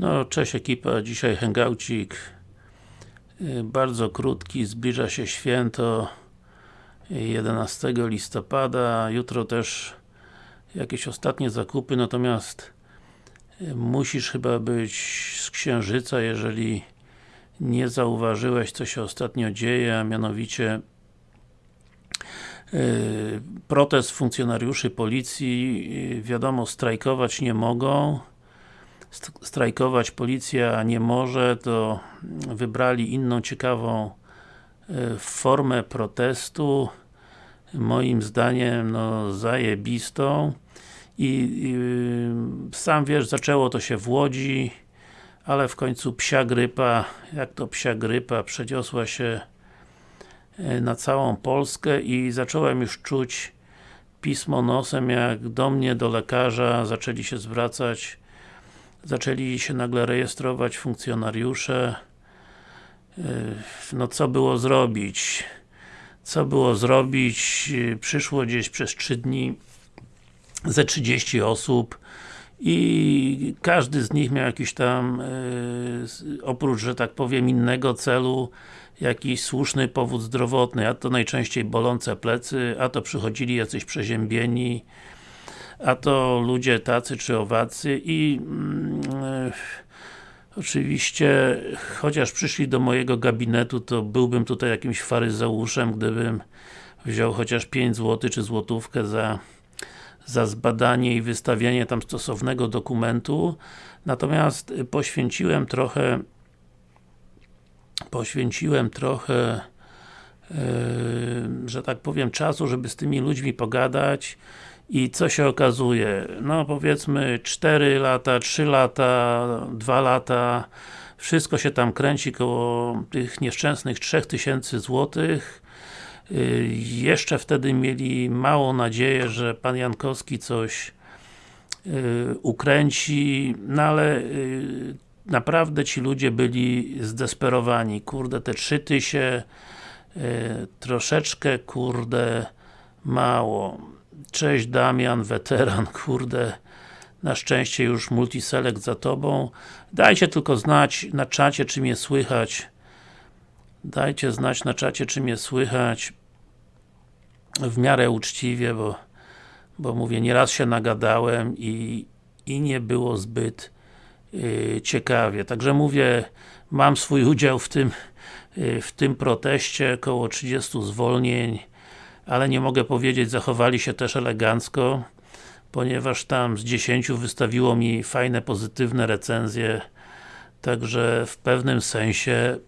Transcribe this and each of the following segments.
No, cześć ekipa, dzisiaj hangoucik y, bardzo krótki, zbliża się święto 11 listopada, jutro też jakieś ostatnie zakupy, natomiast y, musisz chyba być z Księżyca, jeżeli nie zauważyłeś co się ostatnio dzieje, a mianowicie y, protest funkcjonariuszy policji, wiadomo, strajkować nie mogą strajkować policja nie może, to wybrali inną ciekawą e, formę protestu. Moim zdaniem no zajebistą. I, i sam wiesz, zaczęło to się w Łodzi ale w końcu psia grypa, jak to psia grypa, przeniosła się e, na całą Polskę i zacząłem już czuć pismo nosem, jak do mnie, do lekarza zaczęli się zwracać zaczęli się nagle rejestrować funkcjonariusze yy, no co było zrobić? Co było zrobić? Przyszło gdzieś przez 3 dni ze 30 osób i każdy z nich miał jakiś tam yy, oprócz, że tak powiem, innego celu jakiś słuszny powód zdrowotny, a to najczęściej bolące plecy, a to przychodzili jacyś przeziębieni a to ludzie tacy czy owacy i mm, e, oczywiście, chociaż przyszli do mojego gabinetu, to byłbym tutaj jakimś faryzeuszem, gdybym wziął chociaż 5 zł czy złotówkę za za zbadanie i wystawianie tam stosownego dokumentu. Natomiast poświęciłem trochę poświęciłem trochę yy, że tak powiem czasu, żeby z tymi ludźmi pogadać i co się okazuje? No powiedzmy 4 lata, 3 lata, 2 lata wszystko się tam kręci koło tych nieszczęsnych 3000 złotych y, jeszcze wtedy mieli małą nadzieję, że Pan Jankowski coś y, ukręci, no ale y, naprawdę ci ludzie byli zdesperowani. Kurde, te 3000 troszeczkę, kurde, mało. Cześć Damian, weteran, kurde na szczęście już multiselect za Tobą. Dajcie tylko znać na czacie, czy mnie słychać. Dajcie znać na czacie, czy mnie słychać w miarę uczciwie, bo, bo mówię, nieraz się nagadałem i, i nie było zbyt yy, ciekawie. Także mówię, mam swój udział w tym, yy, w tym proteście, około 30 zwolnień ale nie mogę powiedzieć, zachowali się też elegancko ponieważ tam z 10 wystawiło mi fajne, pozytywne recenzje także w pewnym sensie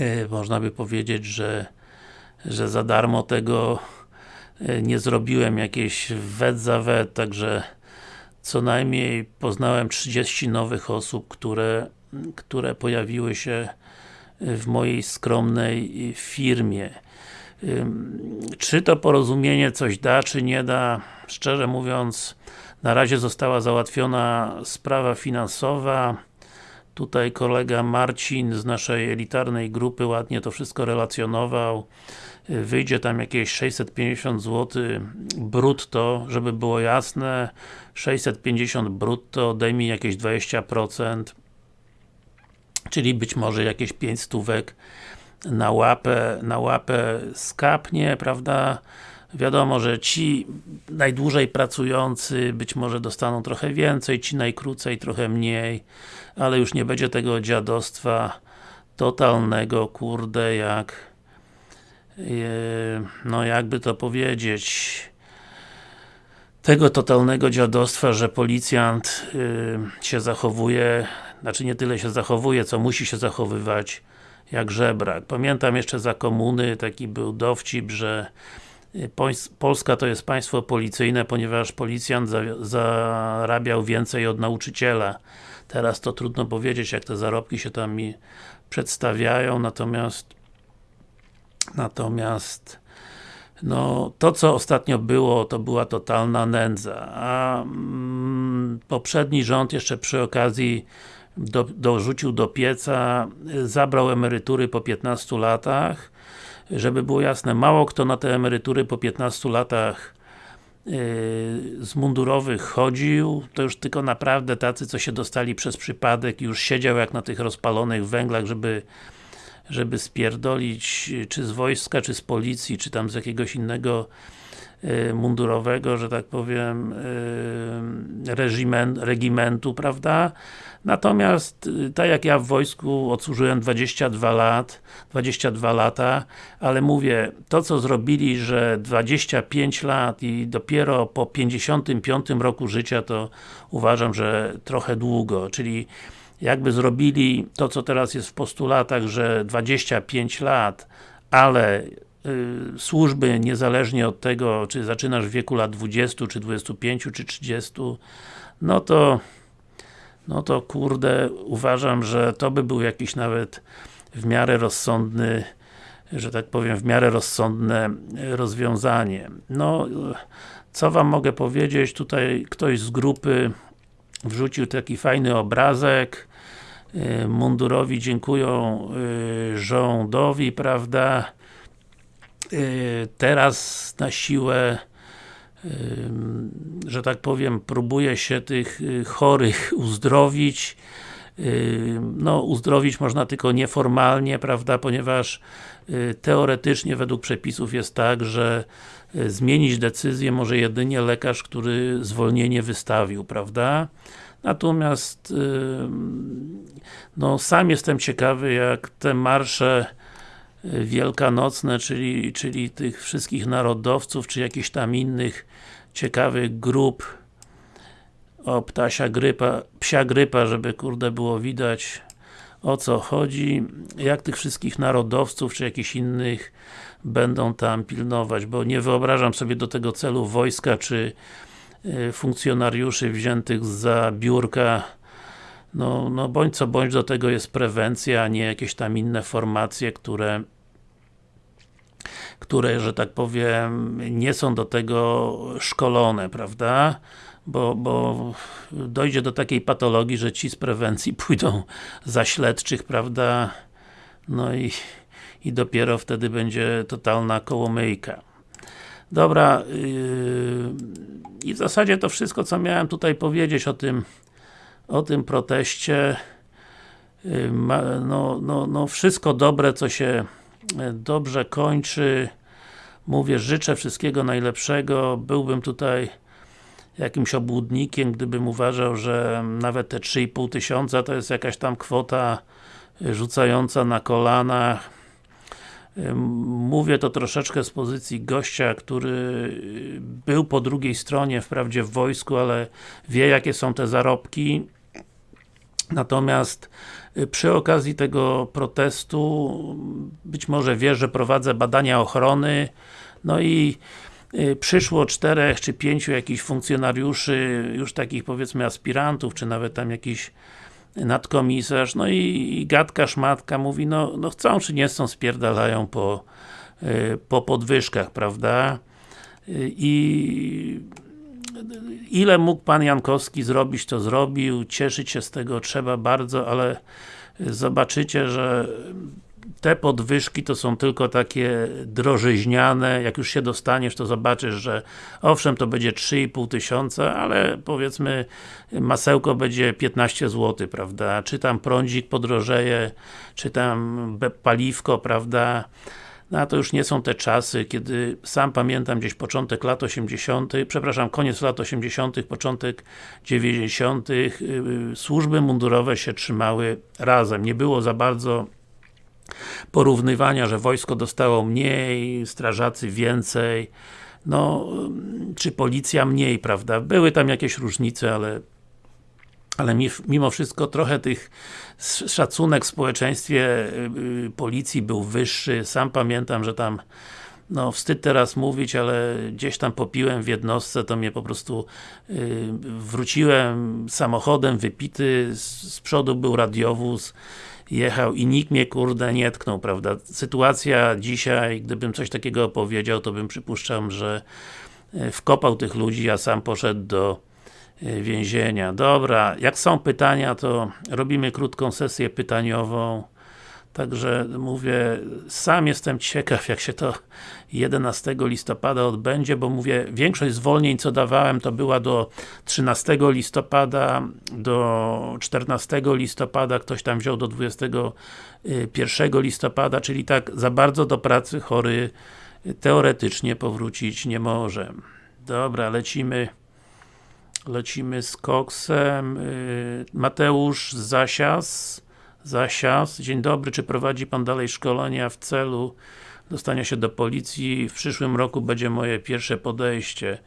yy, można by powiedzieć, że że za darmo tego yy, nie zrobiłem jakieś wet za wet, także co najmniej poznałem 30 nowych osób, które, które pojawiły się w mojej skromnej firmie. Czy to porozumienie coś da, czy nie da? Szczerze mówiąc, na razie została załatwiona sprawa finansowa. Tutaj kolega Marcin z naszej elitarnej grupy ładnie to wszystko relacjonował. Wyjdzie tam jakieś 650 zł brutto, żeby było jasne. 650 brutto, daj mi jakieś 20%. Czyli być może jakieś 5 stówek na łapę, na łapę skapnie, prawda? Wiadomo, że ci najdłużej pracujący być może dostaną trochę więcej, ci najkrócej trochę mniej, ale już nie będzie tego dziadostwa totalnego, kurde, jak no jakby to powiedzieć tego totalnego dziadostwa, że policjant się zachowuje, znaczy nie tyle się zachowuje, co musi się zachowywać jak żebrak. Pamiętam jeszcze za komuny taki był dowcip, że y, Polska to jest państwo policyjne, ponieważ policjant za, zarabiał więcej od nauczyciela. Teraz to trudno powiedzieć, jak te zarobki się tam mi przedstawiają, natomiast natomiast no, to co ostatnio było, to była totalna nędza, a mm, poprzedni rząd jeszcze przy okazji do, dorzucił do pieca, zabrał emerytury po 15 latach, żeby było jasne, mało kto na te emerytury po 15 latach z mundurowych chodził, to już tylko naprawdę tacy, co się dostali przez przypadek już siedział jak na tych rozpalonych węglach, żeby żeby spierdolić, czy z wojska, czy z policji, czy tam z jakiegoś innego y, mundurowego, że tak powiem y, regimen, regimentu, prawda? Natomiast, y, tak jak ja w wojsku odsłużyłem 22 lat, 22 lata, ale mówię, to co zrobili, że 25 lat i dopiero po 55 roku życia, to uważam, że trochę długo, czyli jakby zrobili to, co teraz jest w postulatach, że 25 lat, ale y, służby niezależnie od tego, czy zaczynasz w wieku lat 20, czy 25, czy 30, no to no to kurde, uważam, że to by był jakiś nawet w miarę rozsądny, że tak powiem, w miarę rozsądne rozwiązanie. No, co wam mogę powiedzieć, tutaj ktoś z grupy wrzucił taki fajny obrazek, y, mundurowi dziękują y, rządowi, prawda, y, teraz na siłę że tak powiem, próbuje się tych chorych uzdrowić. No, uzdrowić można tylko nieformalnie, prawda, ponieważ teoretycznie według przepisów jest tak, że zmienić decyzję może jedynie lekarz, który zwolnienie wystawił, prawda? Natomiast no, sam jestem ciekawy, jak te marsze y, wielkanocne, czyli, czyli tych wszystkich narodowców, czy jakichś tam innych ciekawych grup. O ptasia grypa, psia grypa, żeby kurde było widać o co chodzi, jak tych wszystkich narodowców, czy jakichś innych będą tam pilnować, bo nie wyobrażam sobie do tego celu wojska, czy y, funkcjonariuszy wziętych za biurka no, no bądź co bądź do tego jest prewencja, a nie jakieś tam inne formacje, które które, że tak powiem, nie są do tego szkolone, prawda? Bo, bo dojdzie do takiej patologii, że ci z prewencji pójdą za śledczych, prawda? No i, i dopiero wtedy będzie totalna kołomyjka. Dobra, yy, i w zasadzie to wszystko, co miałem tutaj powiedzieć o tym o tym proteście yy, no, no, no wszystko dobre, co się yy, dobrze kończy. Mówię, życzę wszystkiego najlepszego. Byłbym tutaj jakimś obłudnikiem, gdybym uważał, że nawet te 3,5 tysiąca to jest jakaś tam kwota rzucająca na kolanach Mówię to troszeczkę z pozycji gościa, który był po drugiej stronie, wprawdzie w wojsku, ale wie jakie są te zarobki. Natomiast y, przy okazji tego protestu być może wie, że prowadzę badania ochrony no i y, przyszło czterech czy pięciu jakichś funkcjonariuszy, już takich powiedzmy aspirantów, czy nawet tam jakiś nadkomisarz, no i, i gadka szmatka mówi, no, no chcą czy nie chcą, spierdalają po, y, po podwyżkach, prawda? Y, I ile mógł Pan Jankowski zrobić, to zrobił, cieszyć się z tego trzeba bardzo, ale zobaczycie, że te podwyżki to są tylko takie drożyźniane, jak już się dostaniesz, to zobaczysz, że owszem, to będzie 3,5 tysiąca, ale powiedzmy masełko będzie 15 zł, prawda, czy tam prądzik podrożeje, czy tam paliwko, prawda, no a to już nie są te czasy, kiedy sam pamiętam gdzieś początek lat 80., przepraszam, koniec lat 80., początek 90., y, y, służby mundurowe się trzymały razem. Nie było za bardzo porównywania, że wojsko dostało mniej, strażacy więcej, no, czy policja mniej, prawda? Były tam jakieś różnice, ale ale mimo wszystko trochę tych szacunek w społeczeństwie y, y, policji był wyższy. Sam pamiętam, że tam no wstyd teraz mówić, ale gdzieś tam popiłem w jednostce, to mnie po prostu yy, wróciłem samochodem wypity, z, z przodu był radiowóz jechał i nikt mnie kurde nie tknął, prawda? Sytuacja dzisiaj, gdybym coś takiego opowiedział, to bym przypuszczam, że e, wkopał tych ludzi, a sam poszedł do e, więzienia. Dobra, jak są pytania, to robimy krótką sesję pytaniową. Także mówię, sam jestem ciekaw jak się to 11 listopada odbędzie, bo mówię, większość zwolnień co dawałem to była do 13 listopada, do 14 listopada, ktoś tam wziął do 21 listopada, czyli tak za bardzo do pracy chory teoretycznie powrócić nie może. Dobra, lecimy lecimy z koksem. Y, Mateusz Zasias Zasias. Dzień dobry, czy prowadzi Pan dalej szkolenia w celu dostania się do policji? W przyszłym roku będzie moje pierwsze podejście.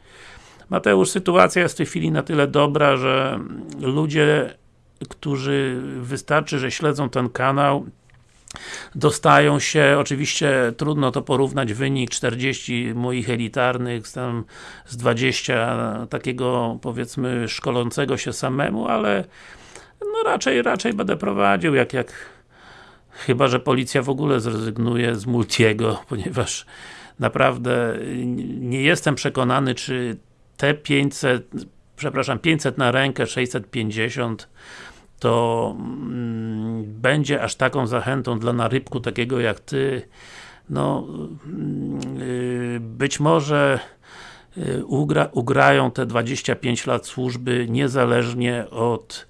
Mateusz, sytuacja jest w tej chwili na tyle dobra, że ludzie, którzy wystarczy, że śledzą ten kanał, dostają się, oczywiście trudno to porównać wynik 40 moich elitarnych, tam z 20 takiego powiedzmy szkolącego się samemu, ale no raczej, raczej będę prowadził, jak, jak chyba, że policja w ogóle zrezygnuje z Multiego, ponieważ naprawdę nie jestem przekonany, czy te 500, przepraszam, 500 na rękę, 650 to mm, będzie aż taką zachętą dla narybku takiego jak Ty. No yy, być może yy, ugra, ugrają te 25 lat służby niezależnie od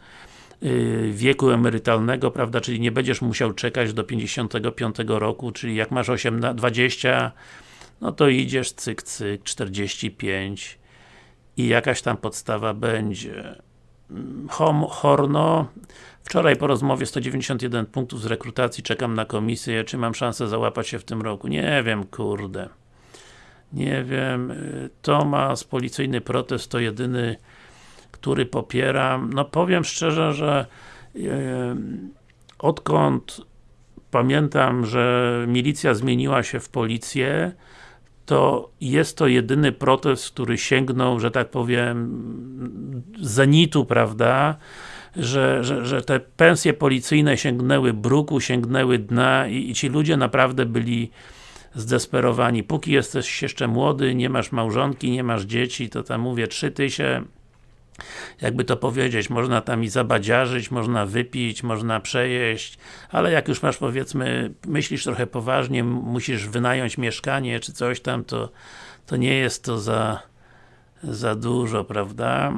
wieku emerytalnego, prawda, czyli nie będziesz musiał czekać do 55 roku, czyli jak masz 18, 20 no to idziesz cyk cyk 45 i jakaś tam podstawa będzie. Hom, Horno Wczoraj po rozmowie 191 punktów z rekrutacji, czekam na komisję, czy mam szansę załapać się w tym roku? Nie wiem, kurde. Nie wiem. Tomas, policyjny protest to jedyny, który popieram. No powiem szczerze, że yy, odkąd pamiętam, że milicja zmieniła się w policję, to jest to jedyny protest, który sięgnął, że tak powiem, zenitu, prawda? Że, że, że te pensje policyjne sięgnęły bruku, sięgnęły dna i, i ci ludzie naprawdę byli zdesperowani. Póki jesteś jeszcze młody, nie masz małżonki, nie masz dzieci, to tam mówię, trzy tysiące jakby to powiedzieć, można tam i zabadziarzyć, można wypić, można przejeść, ale jak już masz powiedzmy, myślisz trochę poważnie, musisz wynająć mieszkanie czy coś tam, to, to nie jest to za, za dużo, prawda?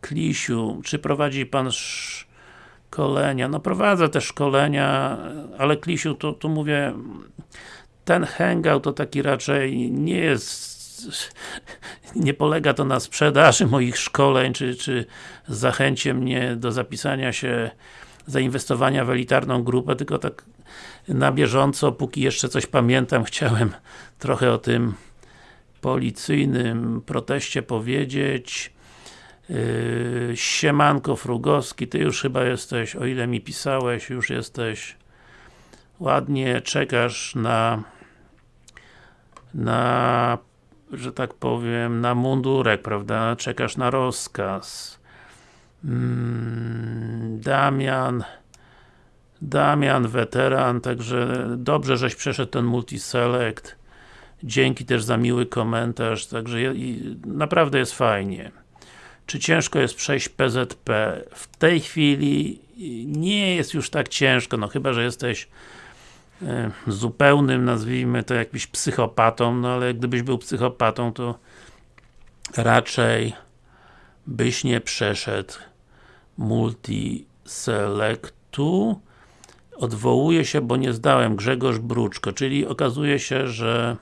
Klisiu, czy prowadzi Pan szkolenia? No prowadzę te szkolenia, ale Klisiu, tu, tu mówię, ten hangout to taki raczej nie jest nie polega to na sprzedaży moich szkoleń, czy, czy zachęcie mnie do zapisania się, zainwestowania w elitarną grupę, tylko tak na bieżąco, póki jeszcze coś pamiętam, chciałem trochę o tym policyjnym proteście powiedzieć. Yy, Siemanko Frugowski, Ty już chyba jesteś, o ile mi pisałeś, już jesteś ładnie, czekasz na na że tak powiem, na mundurek, prawda? Czekasz na rozkaz. Mm, Damian Damian, weteran, także dobrze, żeś przeszedł ten multiselect. Dzięki też za miły komentarz, także naprawdę jest fajnie. Czy ciężko jest przejść PZP? W tej chwili nie jest już tak ciężko, no chyba, że jesteś zupełnym, nazwijmy to jakimś psychopatą, no ale gdybyś był psychopatą, to raczej byś nie przeszedł multi-selectu. Odwołuję się, bo nie zdałem Grzegorz Bruczko, czyli okazuje się, że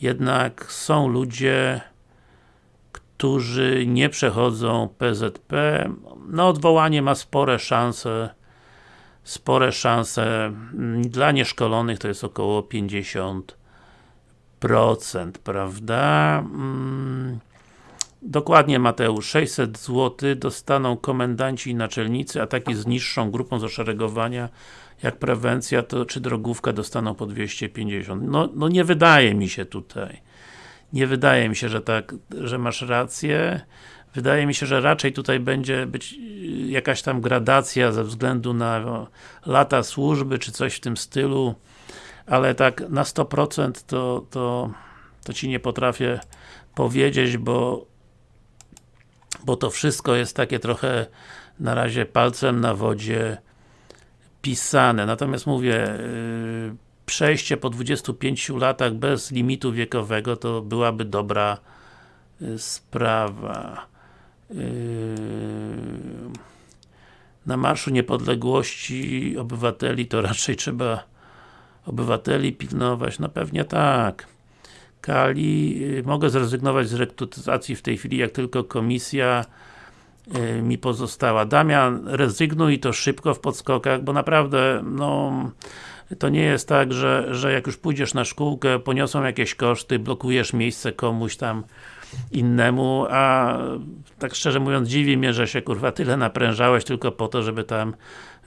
jednak są ludzie, którzy nie przechodzą PZP. No odwołanie ma spore szanse spore szanse dla nieszkolonych to jest około 50%, prawda? Mm, dokładnie Mateusz, 600 zł dostaną komendanci i naczelnicy, a taki z niższą grupą zaszeregowania jak prewencja, to czy drogówka dostaną po 250. No, no nie wydaje mi się tutaj. Nie wydaje mi się, że tak, że masz rację. Wydaje mi się, że raczej tutaj będzie być y, jakaś tam gradacja ze względu na lata służby, czy coś w tym stylu, ale tak na 100% to, to, to Ci nie potrafię powiedzieć, bo bo to wszystko jest takie trochę na razie palcem na wodzie pisane. Natomiast mówię, yy, przejście po 25 latach bez limitu wiekowego to byłaby dobra yy, sprawa. Yy, na Marszu Niepodległości obywateli to raczej trzeba obywateli pilnować, no pewnie tak. Kali, yy, mogę zrezygnować z rekrutacji w tej chwili, jak tylko komisja yy, mi pozostała. Damian, rezygnuj to szybko w podskokach, bo naprawdę, no to nie jest tak, że, że jak już pójdziesz na szkółkę, poniosą jakieś koszty, blokujesz miejsce komuś tam innemu, a tak szczerze mówiąc dziwi mnie, że się kurwa tyle naprężałeś tylko po to, żeby tam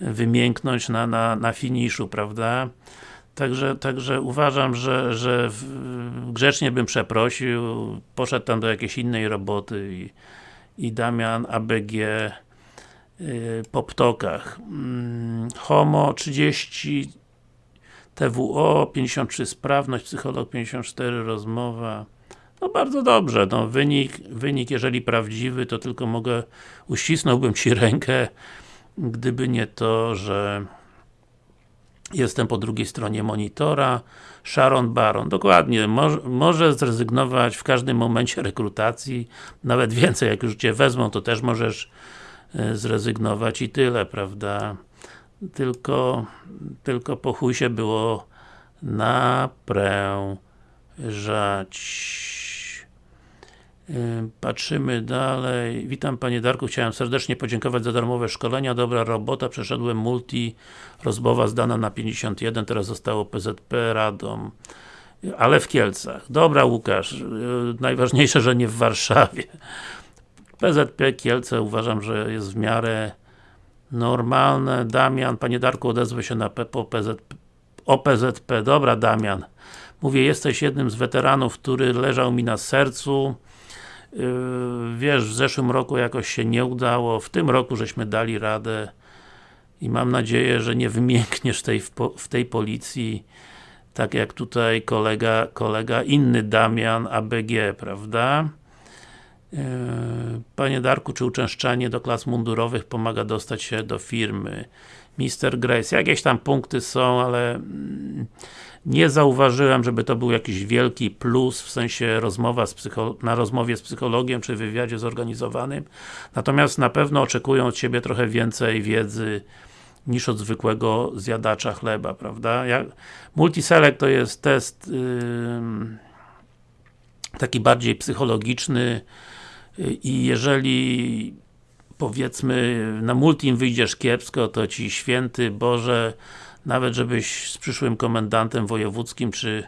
wymięknąć na, na, na finiszu, prawda? Także, także uważam, że, że grzecznie bym przeprosił, poszedł tam do jakiejś innej roboty i, i Damian ABG yy, po ptokach. Yy, Homo 30 TWO 53 sprawność, psycholog 54 rozmowa no bardzo dobrze, no wynik, wynik jeżeli prawdziwy, to tylko mogę, uścisnąłbym Ci rękę, gdyby nie to, że jestem po drugiej stronie monitora, Sharon Baron, dokładnie, może, może zrezygnować w każdym momencie rekrutacji, nawet więcej, jak już Cię wezmą, to też możesz e, zrezygnować i tyle, prawda? Tylko, tylko po chuj się było naprężać. Patrzymy dalej. Witam Panie Darku, chciałem serdecznie podziękować za darmowe szkolenia, dobra robota, przeszedłem multi, rozmowa zdana na 51, teraz zostało PZP Radom. Ale w Kielcach. Dobra Łukasz, y, najważniejsze, że nie w Warszawie. PZP Kielce uważam, że jest w miarę normalne. Damian, Panie Darku, odezwę się na PZP, o PZP. Dobra Damian. Mówię, jesteś jednym z weteranów, który leżał mi na sercu Yy, wiesz, w zeszłym roku jakoś się nie udało, w tym roku żeśmy dali radę i mam nadzieję, że nie wymiękniesz tej, w tej policji tak jak tutaj kolega, kolega inny Damian ABG, prawda? Yy, panie Darku, czy uczęszczanie do klas mundurowych pomaga dostać się do firmy? Mr. Grace, jakieś tam punkty są, ale mm, nie zauważyłem, żeby to był jakiś wielki plus, w sensie rozmowa na rozmowie z psychologiem, czy wywiadzie zorganizowanym. Natomiast na pewno oczekują od Ciebie trochę więcej wiedzy niż od zwykłego zjadacza chleba, prawda? Jak, multiselect to jest test yy, taki bardziej psychologiczny yy, i jeżeli powiedzmy na multim wyjdziesz kiepsko, to Ci święty Boże nawet żebyś z przyszłym komendantem wojewódzkim czy,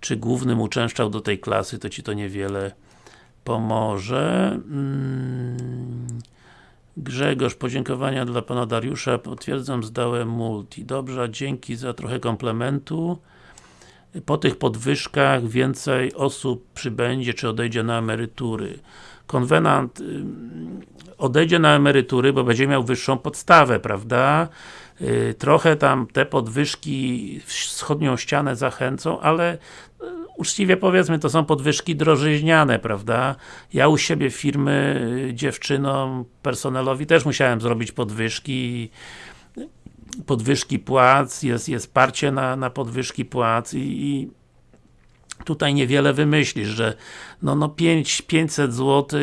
czy głównym uczęszczał do tej klasy, to Ci to niewiele pomoże. Mm. Grzegorz, podziękowania dla Pana Dariusza, potwierdzam, zdałem multi. Dobrze, dzięki za trochę komplementu. Po tych podwyżkach więcej osób przybędzie, czy odejdzie na emerytury. Konwenant odejdzie na emerytury, bo będzie miał wyższą podstawę, prawda? Y, trochę tam te podwyżki wschodnią ścianę zachęcą, ale y, uczciwie powiedzmy, to są podwyżki drożyźniane, prawda? Ja u siebie firmy y, dziewczynom, personelowi też musiałem zrobić podwyżki podwyżki płac, jest, jest parcie na, na podwyżki płac i, i tutaj niewiele wymyślisz, że no, no 5, 500 zł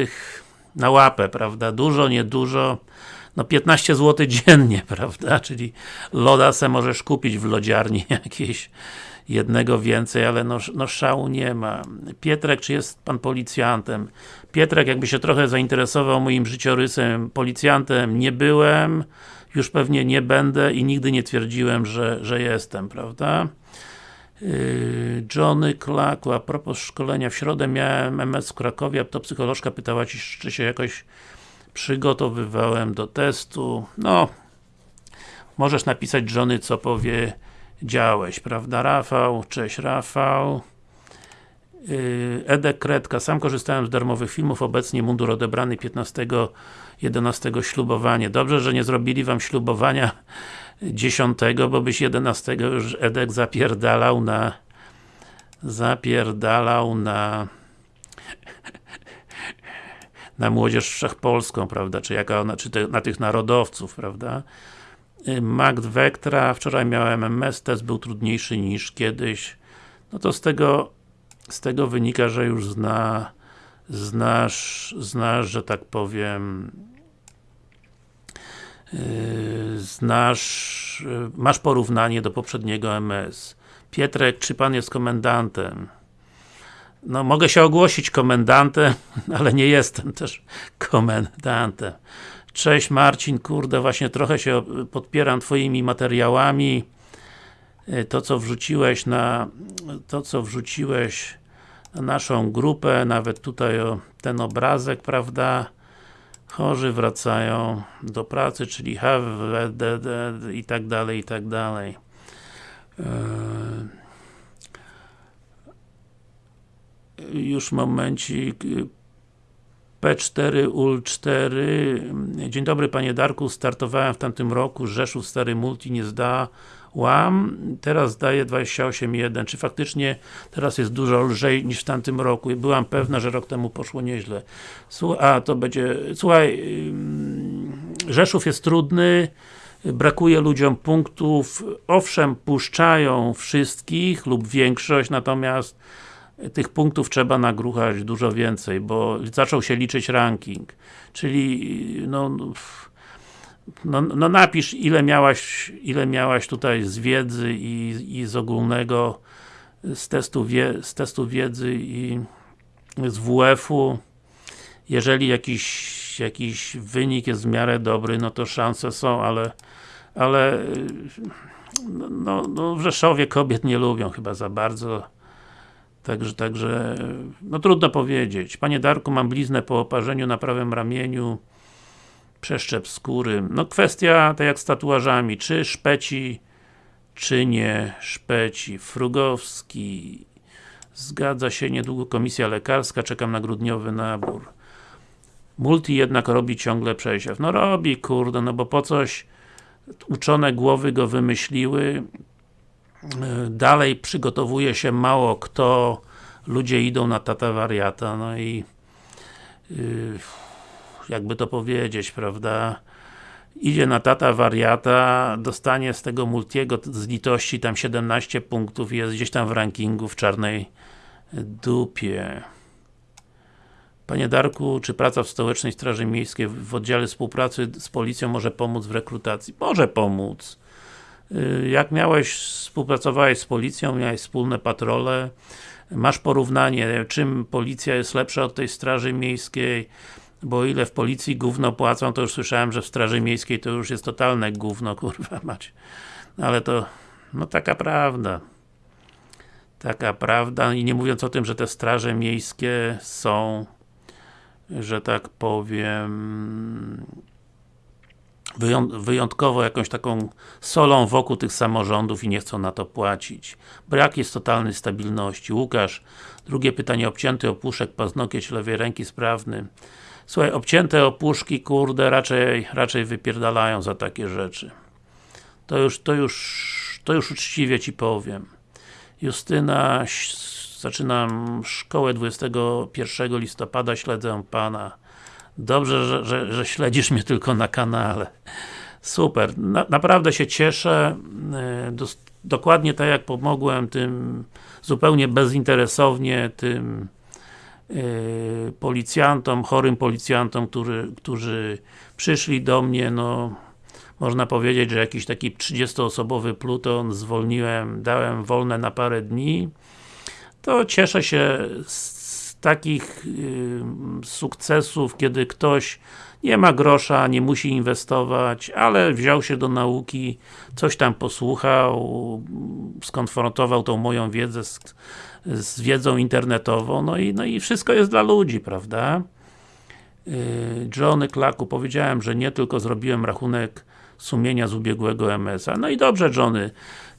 na łapę, prawda? Dużo, niedużo no 15 zł dziennie, prawda? Czyli loda se możesz kupić w lodziarni jakieś jednego więcej, ale no, no szału nie ma. Pietrek, czy jest Pan policjantem? Pietrek, jakby się trochę zainteresował moim życiorysem, policjantem nie byłem, już pewnie nie będę i nigdy nie twierdziłem, że, że jestem, prawda? Yy, Johnny Klaku, a propos szkolenia, w środę miałem MS w Krakowie, to psycholożka pytała ci, czy się jakoś przygotowywałem do testu, no możesz napisać żony, co powie działeś, prawda Rafał? Cześć Rafał yy, Edek Kredka, sam korzystałem z darmowych filmów, obecnie mundur odebrany 15 11 ślubowanie. Dobrze, że nie zrobili Wam ślubowania 10, bo byś 11 już Edek zapierdalał na zapierdalał na na młodzież wszechpolską, prawda, czy jaka ona, czy te, na tych narodowców, prawda. Magd Vectra, wczoraj miałem MS, test był trudniejszy niż kiedyś. No to z tego, z tego wynika, że już zna, znasz, znasz, że tak powiem, znasz, yy, masz porównanie do poprzedniego MS. Pietrek, czy pan jest komendantem? No, mogę się ogłosić komendantem, ale nie jestem też komendantem. Cześć Marcin, kurde, właśnie trochę się podpieram twoimi materiałami. Y, to co wrzuciłeś na to co wrzuciłeś na naszą grupę, nawet tutaj o ten obrazek, prawda? Chorzy wracają do pracy, czyli have i tak dalej, i tak dalej. Yy już momencik. P4 UL4 Dzień dobry Panie Darku, startowałem w tamtym roku. Rzeszów Stary Multi nie zdałam teraz zdaję 28.1 czy faktycznie teraz jest dużo lżej niż w tamtym roku? Byłam pewna, że rok temu poszło nieźle. A to będzie, słuchaj Rzeszów jest trudny. Brakuje ludziom punktów, owszem puszczają wszystkich lub większość, natomiast tych punktów trzeba nagruchać dużo więcej, bo zaczął się liczyć ranking. Czyli, no, no, no napisz ile miałaś, ile miałaś tutaj z wiedzy i, i z ogólnego, z testu, wie, z testu wiedzy i z WF-u. Jeżeli jakiś, jakiś wynik jest w miarę dobry, no to szanse są, ale ale no, no w Rzeszowie kobiet nie lubią chyba za bardzo Także, także, no trudno powiedzieć. Panie Darku, mam bliznę po oparzeniu na prawym ramieniu, przeszczep skóry. No kwestia, tak jak z tatuażami, czy szpeci, czy nie szpeci. Frugowski, zgadza się, niedługo komisja lekarska, czekam na grudniowy nabór. Multi jednak robi ciągle przesiew. No robi, kurde, no bo po coś uczone głowy go wymyśliły, dalej przygotowuje się mało kto, ludzie idą na tata wariata, no i yy, jakby to powiedzieć, prawda, idzie na tata wariata, dostanie z tego multiego z litości tam 17 punktów i jest gdzieś tam w rankingu w czarnej dupie. Panie Darku, czy praca w Stołecznej Straży Miejskiej w oddziale współpracy z policją może pomóc w rekrutacji? Może pomóc. Y, jak miałeś, współpracowałeś z policją, miałeś wspólne patrole, masz porównanie, czym policja jest lepsza od tej straży miejskiej, bo ile w policji gówno płacą, to już słyszałem, że w straży miejskiej to już jest totalne gówno, kurwa mać. Ale to, no taka prawda. Taka prawda i nie mówiąc o tym, że te straże miejskie są, że tak powiem, wyjątkowo jakąś taką solą wokół tych samorządów i nie chcą na to płacić. Brak jest totalnej stabilności. Łukasz, drugie pytanie, obcięty opuszek, paznokieć lewej ręki sprawny. Słuchaj, obcięte opuszki, kurde, raczej, raczej wypierdalają za takie rzeczy. To już, to już, to już uczciwie Ci powiem. Justyna, zaczynam szkołę 21 listopada, śledzę Pana. Dobrze, że, że, że śledzisz mnie tylko na kanale. Super, na, naprawdę się cieszę. E, do, dokładnie tak jak pomogłem tym zupełnie bezinteresownie tym policjantom, chorym policjantom, który, którzy przyszli do mnie, no można powiedzieć, że jakiś taki 30-osobowy pluton zwolniłem, dałem wolne na parę dni. To cieszę się z takich y, sukcesów, kiedy ktoś nie ma grosza, nie musi inwestować, ale wziął się do nauki, coś tam posłuchał, skonfrontował tą moją wiedzę z, z wiedzą internetową, no i, no i wszystko jest dla ludzi, prawda? Y, Johnny Klaku, powiedziałem, że nie tylko zrobiłem rachunek sumienia z ubiegłego MS-a. No i dobrze Johnny,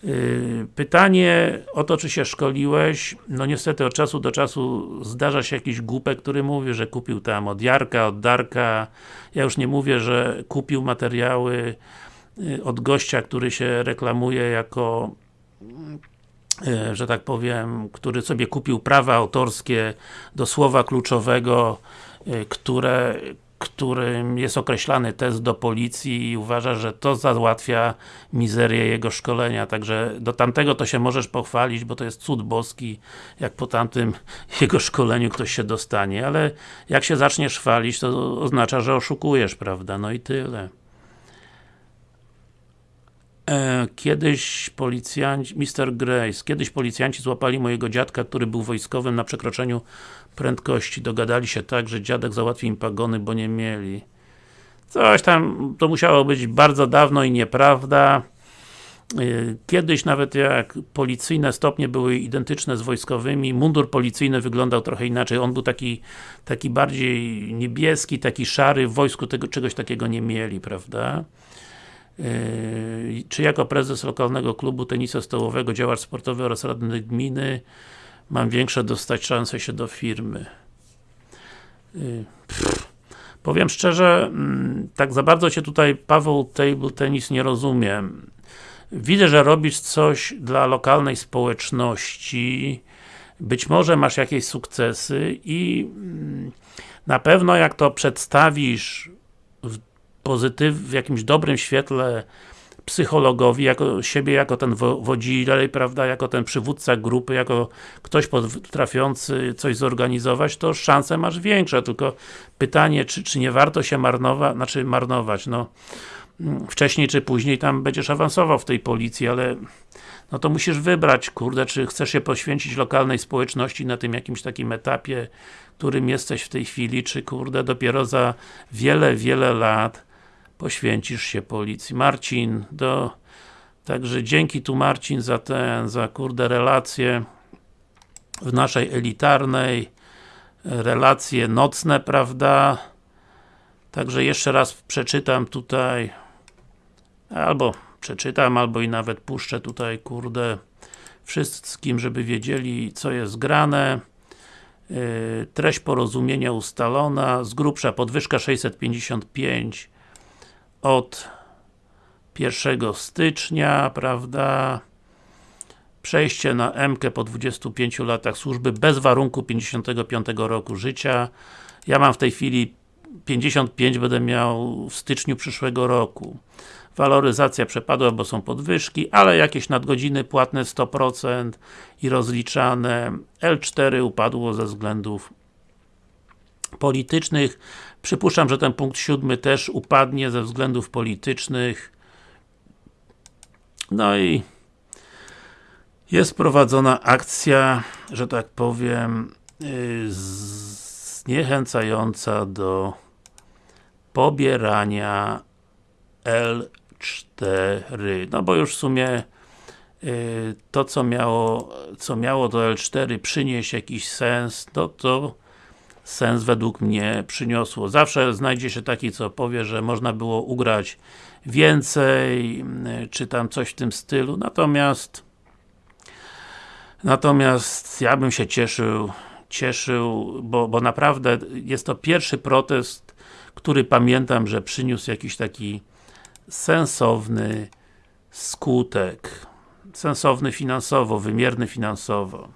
y, Pytanie o to, czy się szkoliłeś, no niestety od czasu do czasu zdarza się jakiś głupek, który mówi, że kupił tam od Jarka, od Darka. Ja już nie mówię, że kupił materiały y, od gościa, który się reklamuje jako y, że tak powiem, który sobie kupił prawa autorskie do słowa kluczowego, które którym jest określany test do policji i uważa, że to załatwia mizerię jego szkolenia, także do tamtego to się możesz pochwalić, bo to jest cud boski, jak po tamtym jego szkoleniu ktoś się dostanie, ale jak się zaczniesz chwalić, to oznacza, że oszukujesz, prawda, no i tyle. E, kiedyś policjanci, Mr. Grace, kiedyś policjanci złapali mojego dziadka, który był wojskowym na przekroczeniu prędkości. Dogadali się tak, że dziadek załatwi im pagony, bo nie mieli. Coś tam, to musiało być bardzo dawno i nieprawda. E, kiedyś nawet jak policyjne stopnie były identyczne z wojskowymi, mundur policyjny wyglądał trochę inaczej. On był taki, taki bardziej niebieski, taki szary, w wojsku tego, czegoś takiego nie mieli, prawda? Yy, czy jako prezes lokalnego klubu tenisa stołowego, działacz sportowy oraz radny gminy mam większe dostać szanse się do firmy. Yy, powiem szczerze, mm, tak za bardzo Cię tutaj Paweł Table Tenis nie rozumiem. Widzę, że robisz coś dla lokalnej społeczności, być może masz jakieś sukcesy i mm, na pewno jak to przedstawisz pozytyw, w jakimś dobrym świetle psychologowi, jako siebie jako ten wodzilej, prawda, jako ten przywódca grupy, jako ktoś potrafiący coś zorganizować, to szanse masz większe, tylko pytanie, czy, czy nie warto się marnować, znaczy marnować, no. Wcześniej czy później tam będziesz awansował w tej policji, ale no to musisz wybrać, kurde, czy chcesz się poświęcić lokalnej społeczności na tym jakimś takim etapie, którym jesteś w tej chwili, czy kurde, dopiero za wiele, wiele lat poświęcisz się policji. Marcin, do... Także dzięki tu Marcin za ten, za kurde relacje w naszej elitarnej relacje nocne, prawda? Także jeszcze raz przeczytam tutaj albo przeczytam, albo i nawet puszczę tutaj, kurde wszystkim, żeby wiedzieli, co jest grane. Yy, treść porozumienia ustalona, z grubsza podwyżka 655 od 1 stycznia, prawda? Przejście na M po 25 latach służby bez warunku 55 roku życia. Ja mam w tej chwili 55 będę miał w styczniu przyszłego roku. Waloryzacja przepadła, bo są podwyżki, ale jakieś nadgodziny płatne 100% i rozliczane. L4 upadło ze względów politycznych. Przypuszczam, że ten punkt siódmy też upadnie ze względów politycznych. No i jest prowadzona akcja, że tak powiem, y, zniechęcająca do pobierania L4. No bo już w sumie y, to co miało, co miało do L4 przynieść jakiś sens, no to sens według mnie przyniosło. Zawsze znajdzie się taki, co powie, że można było ugrać więcej, czy tam coś w tym stylu, natomiast natomiast ja bym się cieszył cieszył, bo, bo naprawdę jest to pierwszy protest, który pamiętam, że przyniósł jakiś taki sensowny skutek. Sensowny finansowo, wymierny finansowo.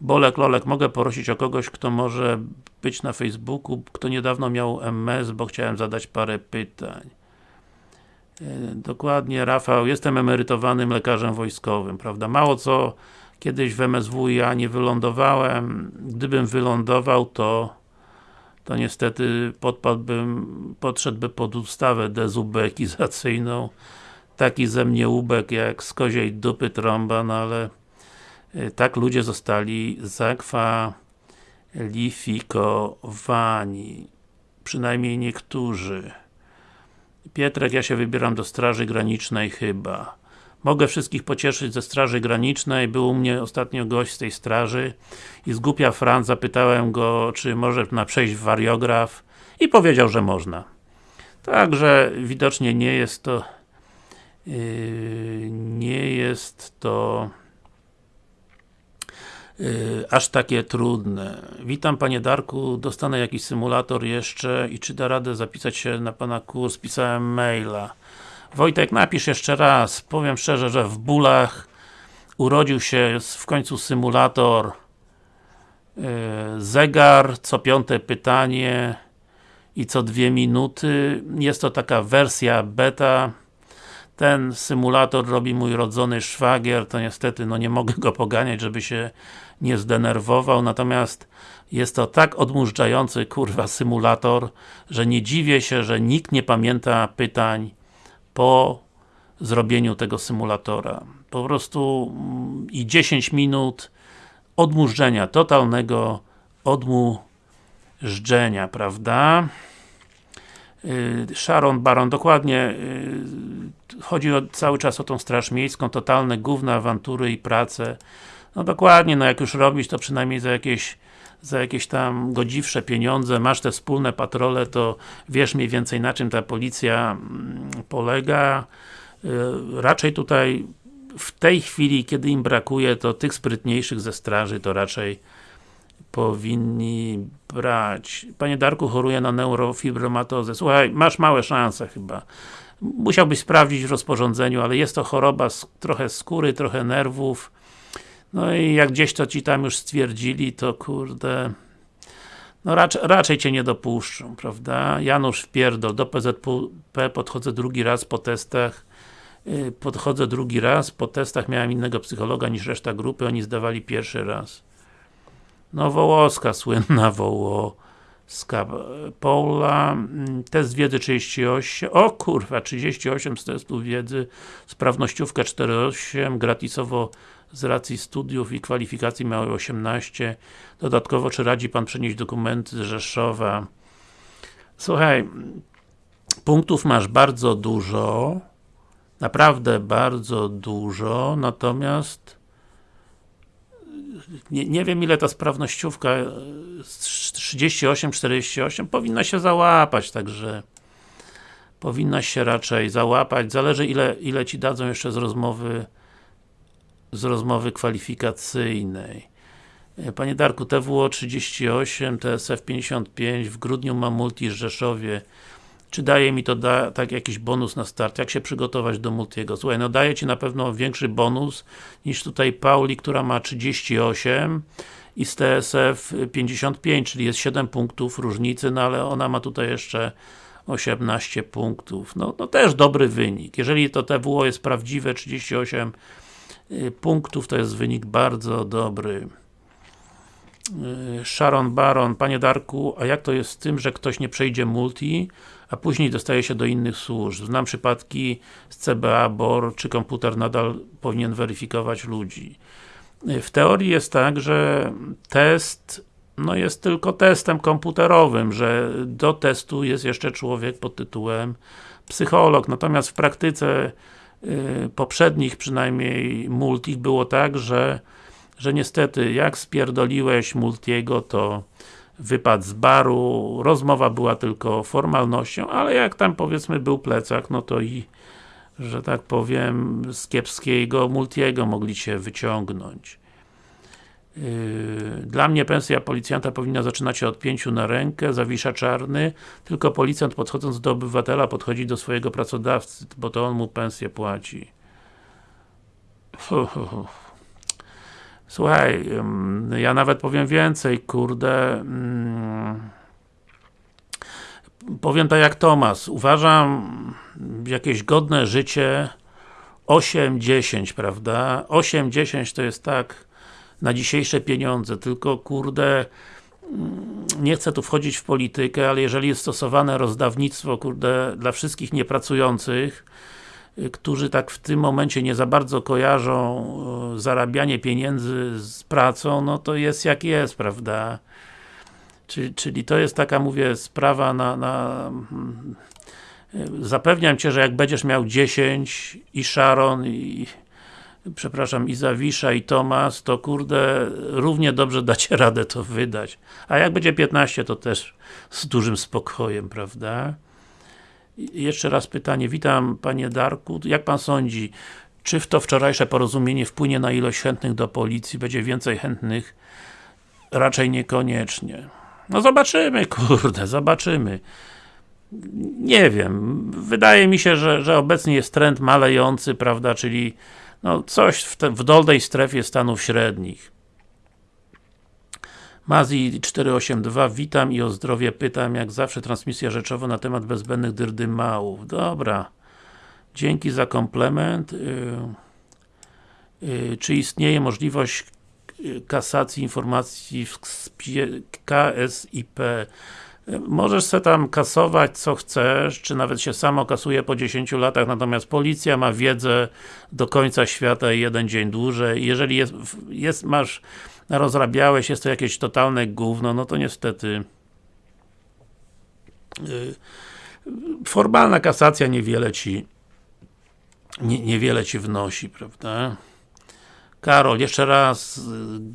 Bolek, Lolek, mogę prosić o kogoś, kto może być na Facebooku, kto niedawno miał MS, bo chciałem zadać parę pytań. E, dokładnie, Rafał, jestem emerytowanym lekarzem wojskowym, prawda? Mało co kiedyś w MSW ja nie wylądowałem, gdybym wylądował, to to niestety podpadłbym, podszedłby pod ustawę dezubekizacyjną taki ze mnie ubek jak z koziej dupy trąba, no ale tak ludzie zostali zakwalifikowani. Przynajmniej niektórzy. Pietrek, ja się wybieram do Straży Granicznej chyba. Mogę wszystkich pocieszyć ze Straży Granicznej. Był u mnie ostatnio gość z tej straży i z głupia Franc zapytałem go, czy może na przejść w wariograf i powiedział, że można. Także widocznie nie jest to yy, nie jest to Y, aż takie trudne. Witam Panie Darku, dostanę jakiś symulator jeszcze i czy da radę zapisać się na Pana kurs? Pisałem maila. Wojtek, napisz jeszcze raz. Powiem szczerze, że w bólach urodził się w końcu symulator y, zegar, co piąte pytanie i co dwie minuty. Jest to taka wersja beta. Ten symulator robi mój rodzony szwagier, to niestety no nie mogę go poganiać, żeby się nie zdenerwował, natomiast jest to tak odmurzający kurwa symulator, że nie dziwię się, że nikt nie pamięta pytań po zrobieniu tego symulatora. Po prostu mm, i 10 minut odmurzenia, totalnego odmurzenia, prawda? Y, Sharon Baron, dokładnie y, chodzi o, cały czas o tą straż miejską, totalne gówne awantury i prace. No dokładnie, no jak już robić, to przynajmniej za jakieś za jakieś tam godziwsze pieniądze, masz te wspólne patrole, to wiesz mniej więcej na czym ta policja mm, polega. Y, raczej tutaj w tej chwili, kiedy im brakuje, to tych sprytniejszych ze straży, to raczej powinni brać. Panie Darku, choruje na neurofibromatozę. Słuchaj, masz małe szanse chyba. Musiałbyś sprawdzić w rozporządzeniu, ale jest to choroba z, trochę skóry, trochę nerwów. No i jak gdzieś to ci tam już stwierdzili, to kurde... No raczej, raczej Cię nie dopuszczą, prawda? Janusz wpierdol, do PZP podchodzę drugi raz po testach y, podchodzę drugi raz, po testach miałem innego psychologa niż reszta grupy, oni zdawali pierwszy raz. No Wołoska, słynna Wołoska. Paula, mm, test wiedzy 38, o kurwa, 38 z testu wiedzy, sprawnościówka 4.8, gratisowo z racji studiów i kwalifikacji miały 18. Dodatkowo, czy radzi Pan przenieść dokumenty z Rzeszowa? Słuchaj, punktów masz bardzo dużo, naprawdę bardzo dużo, natomiast nie, nie wiem ile ta sprawnościówka 38-48 powinna się załapać, także powinna się raczej załapać, zależy ile, ile Ci dadzą jeszcze z rozmowy z rozmowy kwalifikacyjnej. Panie Darku, TWO 38, TSF 55, w grudniu mam multi Rzeszowie. Czy daje mi to da, tak jakiś bonus na start? Jak się przygotować do multiego? Słuchaj, no daje Ci na pewno większy bonus niż tutaj Pauli, która ma 38 i z TSF 55, czyli jest 7 punktów różnicy, no ale ona ma tutaj jeszcze 18 punktów. No, no też dobry wynik. Jeżeli to TWO jest prawdziwe, 38 y, punktów, to jest wynik bardzo dobry. Y, Sharon Baron, Panie Darku, a jak to jest z tym, że ktoś nie przejdzie multi, a później dostaje się do innych służb? Znam przypadki z CBA, BOR, czy komputer nadal powinien weryfikować ludzi. W teorii jest tak, że test no jest tylko testem komputerowym, że do testu jest jeszcze człowiek pod tytułem psycholog, natomiast w praktyce y, poprzednich przynajmniej multich było tak, że że niestety, jak spierdoliłeś Multiego, to wypadł z baru, rozmowa była tylko formalnością, ale jak tam powiedzmy był plecak, no to i że tak powiem, z kiepskiego Multiego mogli się wyciągnąć. Yy, dla mnie pensja policjanta powinna zaczynać się od pięciu na rękę, zawisza czarny, tylko policjant podchodząc do obywatela podchodzi do swojego pracodawcy, bo to on mu pensję płaci. Słuchaj, ja nawet powiem więcej, kurde. Powiem tak jak Tomas, uważam jakieś godne życie 8-10, prawda? 8-10 to jest tak na dzisiejsze pieniądze, tylko kurde nie chcę tu wchodzić w politykę, ale jeżeli jest stosowane rozdawnictwo, kurde, dla wszystkich niepracujących, którzy tak w tym momencie nie za bardzo kojarzą e, zarabianie pieniędzy z pracą, no to jest jak jest, prawda? Czyli, czyli to jest taka, mówię, sprawa na, na mm, zapewniam Cię, że jak będziesz miał 10 i Sharon i przepraszam, i Zawisza i Tomas, to kurde, równie dobrze dacie radę to wydać. A jak będzie 15, to też z dużym spokojem, prawda? Jeszcze raz pytanie, witam Panie Darku, jak Pan sądzi, czy w to wczorajsze porozumienie wpłynie na ilość chętnych do policji, będzie więcej chętnych? Raczej niekoniecznie. No zobaczymy, kurde, zobaczymy. Nie wiem, wydaje mi się, że, że obecnie jest trend malejący, prawda, czyli no coś w, te, w dolnej strefie Stanów Średnich. Mazi 482, witam i o zdrowie pytam, jak zawsze transmisja rzeczowa na temat bezbędnych dyrdymałów. Dobra. Dzięki za komplement. Yy, yy, czy istnieje możliwość kasacji informacji w KSIP? Możesz se tam kasować co chcesz, czy nawet się samo kasuje po 10 latach, natomiast policja ma wiedzę do końca świata i jeden dzień dłużej. Jeżeli jest, jest masz rozrabiałeś, jest to jakieś totalne gówno, no to niestety yy, formalna kasacja niewiele ci nie, niewiele ci wnosi, prawda? Karol, jeszcze raz,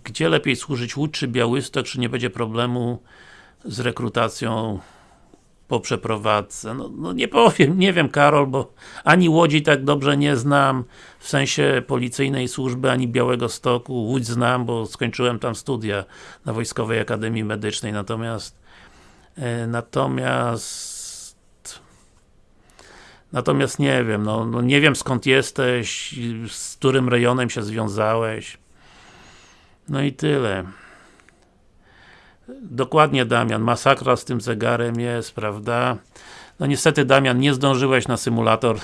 gdzie lepiej służyć Łódź czy Białystok, czy nie będzie problemu z rekrutacją po przeprowadzce? No, no, nie powiem, nie wiem Karol, bo ani Łodzi tak dobrze nie znam w sensie policyjnej służby, ani Białego Stoku. Łódź znam, bo skończyłem tam studia na Wojskowej Akademii Medycznej, natomiast e, natomiast Natomiast nie wiem, no, no, nie wiem skąd jesteś, z którym rejonem się związałeś. No i tyle. Dokładnie Damian, masakra z tym zegarem jest, prawda? No niestety Damian, nie zdążyłeś na symulator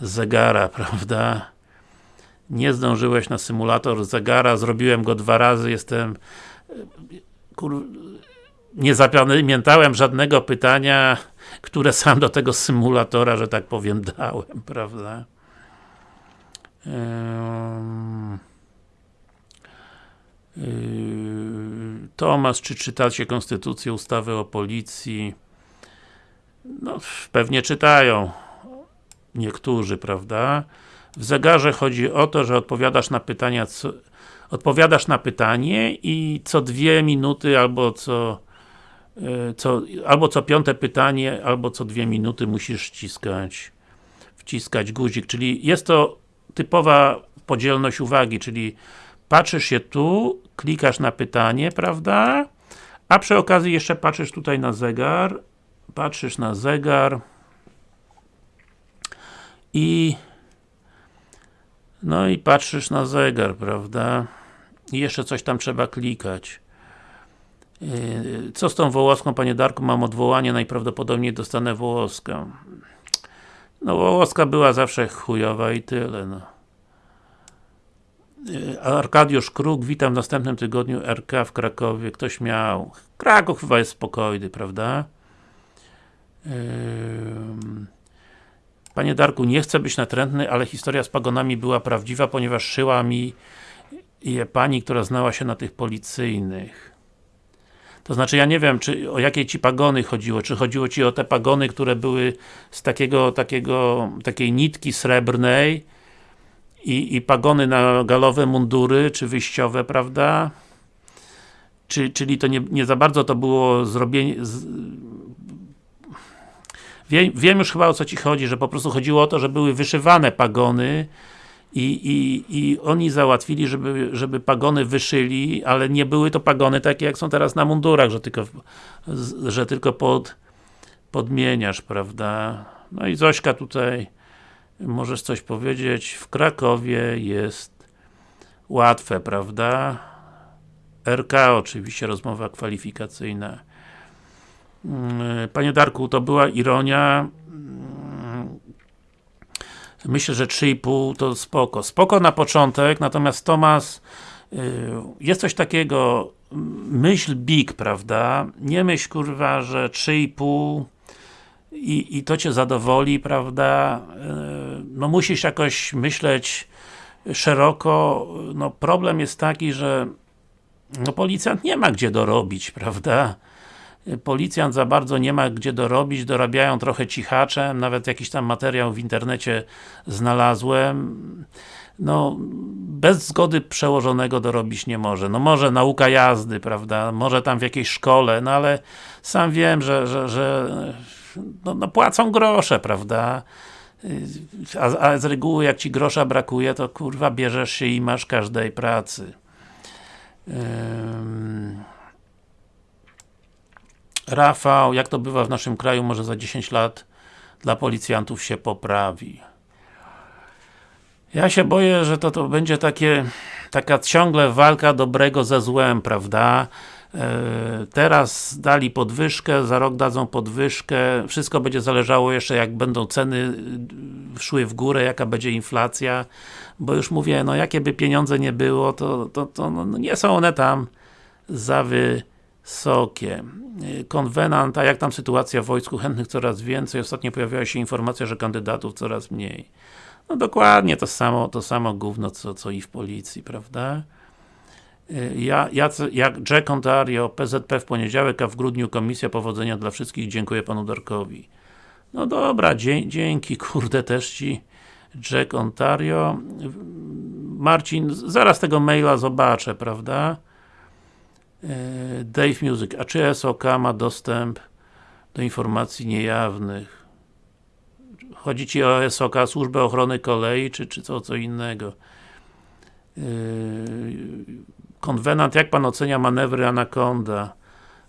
zegara, prawda? Nie zdążyłeś na symulator zegara, zrobiłem go dwa razy, jestem kur... nie zapamiętałem żadnego pytania, które sam do tego symulatora, że tak powiem, dałem, prawda? Yy, Tomasz, czy czytacie Konstytucję, ustawę o policji? No, pewnie czytają. Niektórzy, prawda? W zegarze chodzi o to, że odpowiadasz na pytania, co, odpowiadasz na pytanie i co dwie minuty albo co, yy, co albo co piąte pytanie, albo co dwie minuty musisz wciskać wciskać guzik, czyli jest to typowa podzielność uwagi, czyli patrzysz się tu, klikasz na pytanie, prawda? A przy okazji jeszcze patrzysz tutaj na zegar, patrzysz na zegar i no i patrzysz na zegar, prawda? I jeszcze coś tam trzeba klikać. Yy, co z tą Wołoską, Panie Darku? Mam odwołanie, najprawdopodobniej dostanę Wołoskę. No Wołoska była zawsze chujowa i tyle, no. Y, Arkadiusz Kruk, witam w następnym tygodniu RK w Krakowie. Ktoś miał. Kraków chyba jest spokojny, prawda? Panie Darku, nie chcę być natrętny, ale historia z pagonami była prawdziwa, ponieważ szyła mi je pani, która znała się na tych policyjnych. To znaczy, ja nie wiem, czy o jakie ci pagony chodziło, czy chodziło ci o te pagony, które były z takiego, takiego, takiej nitki srebrnej, i, i pagony na galowe mundury, czy wyjściowe, prawda? Czy, czyli to nie, nie za bardzo to było zrobienie... Z... Wiem, wiem już chyba o co Ci chodzi, że po prostu chodziło o to, że były wyszywane pagony i, i, i oni załatwili, żeby, żeby pagony wyszyli, ale nie były to pagony takie jak są teraz na mundurach, że tylko, że tylko pod, podmieniasz, prawda? No i Zośka tutaj możesz coś powiedzieć, w Krakowie jest łatwe, prawda? RK oczywiście, rozmowa kwalifikacyjna. Mm, panie Darku, to była ironia. Mm, myślę, że 3,5 to spoko. Spoko na początek, natomiast Tomas y, jest coś takiego myśl big, prawda? Nie myśl kurwa, że 3,5 i, i to Cię zadowoli, prawda? E, no musisz jakoś myśleć szeroko. No problem jest taki, że no policjant nie ma gdzie dorobić, prawda? Policjant za bardzo nie ma gdzie dorobić, dorabiają trochę cichaczem, nawet jakiś tam materiał w internecie znalazłem. No, bez zgody przełożonego dorobić nie może. No może nauka jazdy, prawda? Może tam w jakiejś szkole, no ale sam wiem, że, że, że no, no płacą grosze, prawda? A, a, z reguły jak ci grosza brakuje, to kurwa bierzesz się i masz każdej pracy. Rafał, jak to bywa w naszym kraju, może za 10 lat dla policjantów się poprawi. Ja się boję, że to, to będzie takie taka ciągle walka dobrego ze złem, prawda? E, teraz dali podwyżkę, za rok dadzą podwyżkę, wszystko będzie zależało jeszcze jak będą ceny y, szły w górę, jaka będzie inflacja, bo już mówię, no jakie by pieniądze nie było, to, to, to no, no nie są one tam za wysokie. Y, konwenant, a jak tam sytuacja w wojsku, chętnych coraz więcej, ostatnio pojawiała się informacja, że kandydatów coraz mniej. No dokładnie to samo, to samo gówno, co, co i w policji, prawda? Ja, jak Jack Ontario, PZP w poniedziałek, a w grudniu Komisja Powodzenia dla wszystkich. Dziękuję Panu Darkowi. No dobra, dzie dzięki, kurde, też Ci Jack Ontario. Marcin, zaraz tego maila zobaczę, prawda? E, Dave Music, a czy SOK ma dostęp do informacji niejawnych? Chodzi Ci o SOK, Służbę Ochrony Kolei, czy, czy co, co innego? Konwenant, jak Pan ocenia manewry Anaconda?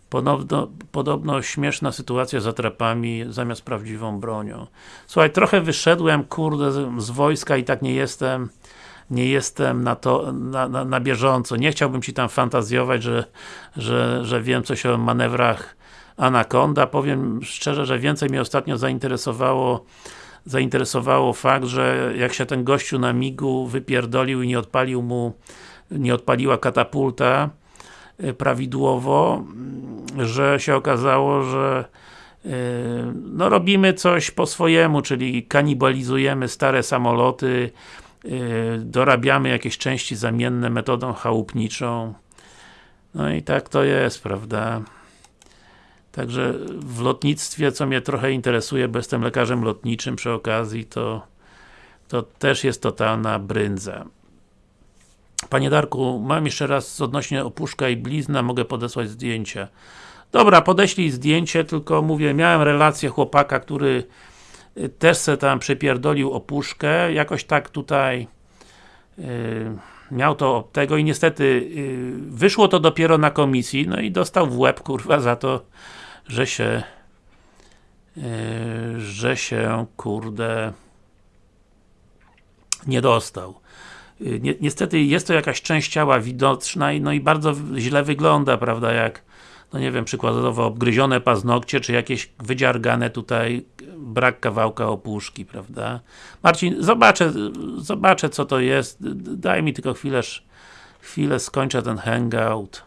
Podobno, podobno śmieszna sytuacja z atrapami zamiast prawdziwą bronią. Słuchaj, trochę wyszedłem, kurde, z, z wojska i tak nie jestem nie jestem na to, na, na, na bieżąco. Nie chciałbym Ci tam fantazjować, że, że, że wiem coś o manewrach Anaconda. Powiem szczerze, że więcej mnie ostatnio zainteresowało zainteresowało fakt, że jak się ten gościu na migu wypierdolił i nie odpalił mu nie odpaliła katapulta e, prawidłowo, że się okazało, że e, no robimy coś po swojemu, czyli kanibalizujemy stare samoloty, e, dorabiamy jakieś części zamienne metodą chałupniczą. No i tak to jest, prawda? Także w lotnictwie, co mnie trochę interesuje, bo jestem lekarzem lotniczym przy okazji, to, to też jest totalna bryndza. Panie Darku, mam jeszcze raz odnośnie opuszka i blizna, mogę podesłać zdjęcia. Dobra, podeślij zdjęcie, tylko mówię, miałem relację chłopaka, który y, też se tam przepierdolił opuszkę, jakoś tak tutaj yy, miał to od tego i niestety yy, wyszło to dopiero na komisji, no i dostał w łeb, kurwa, za to, że się yy, że się, kurde nie dostał. Ni niestety jest to jakaś część ciała widoczna i, no i bardzo źle wygląda, prawda, jak no nie wiem, przykładowo obgryzione paznokcie, czy jakieś wydziargane tutaj brak kawałka opuszki, prawda? Marcin, zobaczę, zobaczę co to jest, daj mi tylko chwilę, chwilę skończę ten hangout.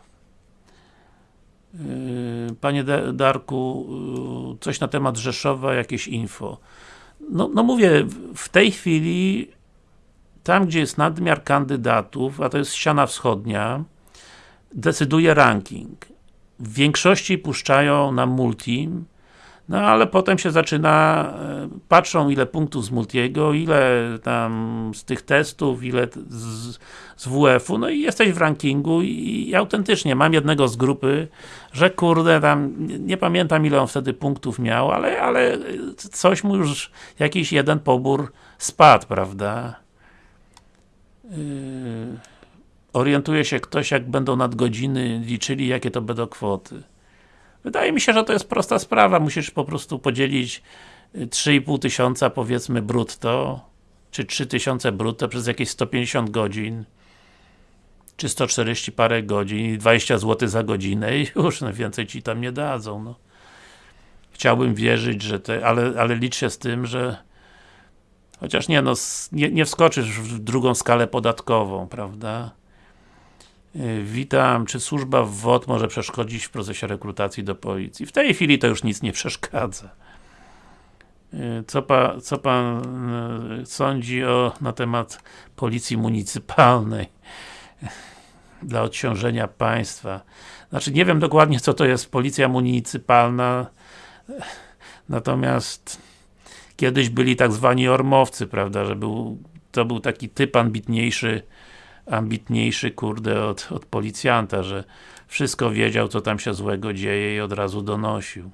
Yy, panie Darku, coś na temat Rzeszowa, jakieś info. No, no mówię, w tej chwili tam gdzie jest nadmiar kandydatów, a to jest ściana wschodnia, decyduje ranking. W większości puszczają na multi, no ale potem się zaczyna, e, patrzą ile punktów z multiego, ile tam z tych testów, ile z, z WF-u, no i jesteś w rankingu i, i, autentycznie mam jednego z grupy, że kurde tam, nie, nie, pamiętam ile on wtedy punktów miał, ale, ale coś mu już, jakiś jeden pobór spadł, prawda? Yy, orientuje się ktoś, jak będą nadgodziny liczyli, jakie to będą kwoty. Wydaje mi się, że to jest prosta sprawa. Musisz po prostu podzielić 3,5 y, tysiąca powiedzmy brutto, czy 3 tysiące brutto przez jakieś 150 godzin czy 140 parę godzin i 20 zł za godzinę i już, no więcej ci tam nie dadzą, no. Chciałbym wierzyć, że te, ale, ale licz się z tym, że Chociaż nie, no, nie, nie wskoczysz w drugą skalę podatkową, prawda? Y, witam, czy służba w WOT może przeszkodzić w procesie rekrutacji do policji? W tej chwili to już nic nie przeszkadza. Y, co, pa, co pan y, sądzi o, na temat policji municypalnej dla odciążenia państwa? Znaczy, nie wiem dokładnie co to jest policja municypalna, natomiast kiedyś byli tak zwani ormowcy, prawda, że był, to był taki typ ambitniejszy, ambitniejszy, kurde, od, od policjanta, że wszystko wiedział, co tam się złego dzieje i od razu donosił.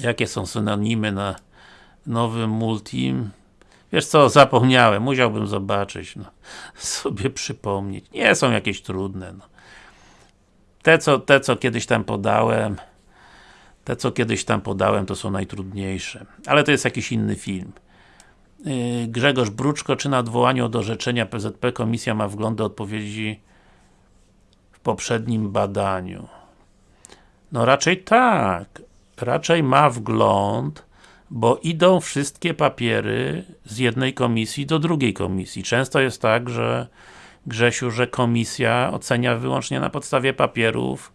Jakie są synonimy na nowym multim? Wiesz co, zapomniałem, musiałbym zobaczyć, no, sobie przypomnieć. Nie są jakieś trudne, no. Te co, te, co kiedyś tam podałem, te, co kiedyś tam podałem, to są najtrudniejsze. Ale to jest jakiś inny film. Yy, Grzegorz Bruczko, czy na odwołaniu od orzeczenia PZP komisja ma wgląd do odpowiedzi w poprzednim badaniu. No raczej tak. Raczej ma wgląd, bo idą wszystkie papiery z jednej komisji do drugiej komisji. Często jest tak, że Grzesiu, że komisja ocenia wyłącznie na podstawie papierów,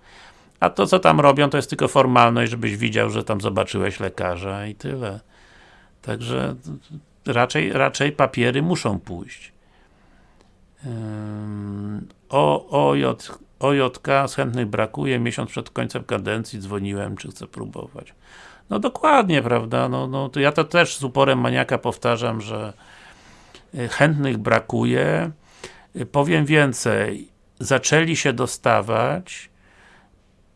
a to co tam robią to jest tylko formalność, żebyś widział, że tam zobaczyłeś lekarza i tyle. Także raczej, raczej papiery muszą pójść. O, OJ, OJK z chętnych brakuje, miesiąc przed końcem kadencji dzwoniłem, czy chcę próbować. No dokładnie, prawda, no, no to ja to też z uporem maniaka powtarzam, że y, chętnych brakuje. Y, powiem więcej, zaczęli się dostawać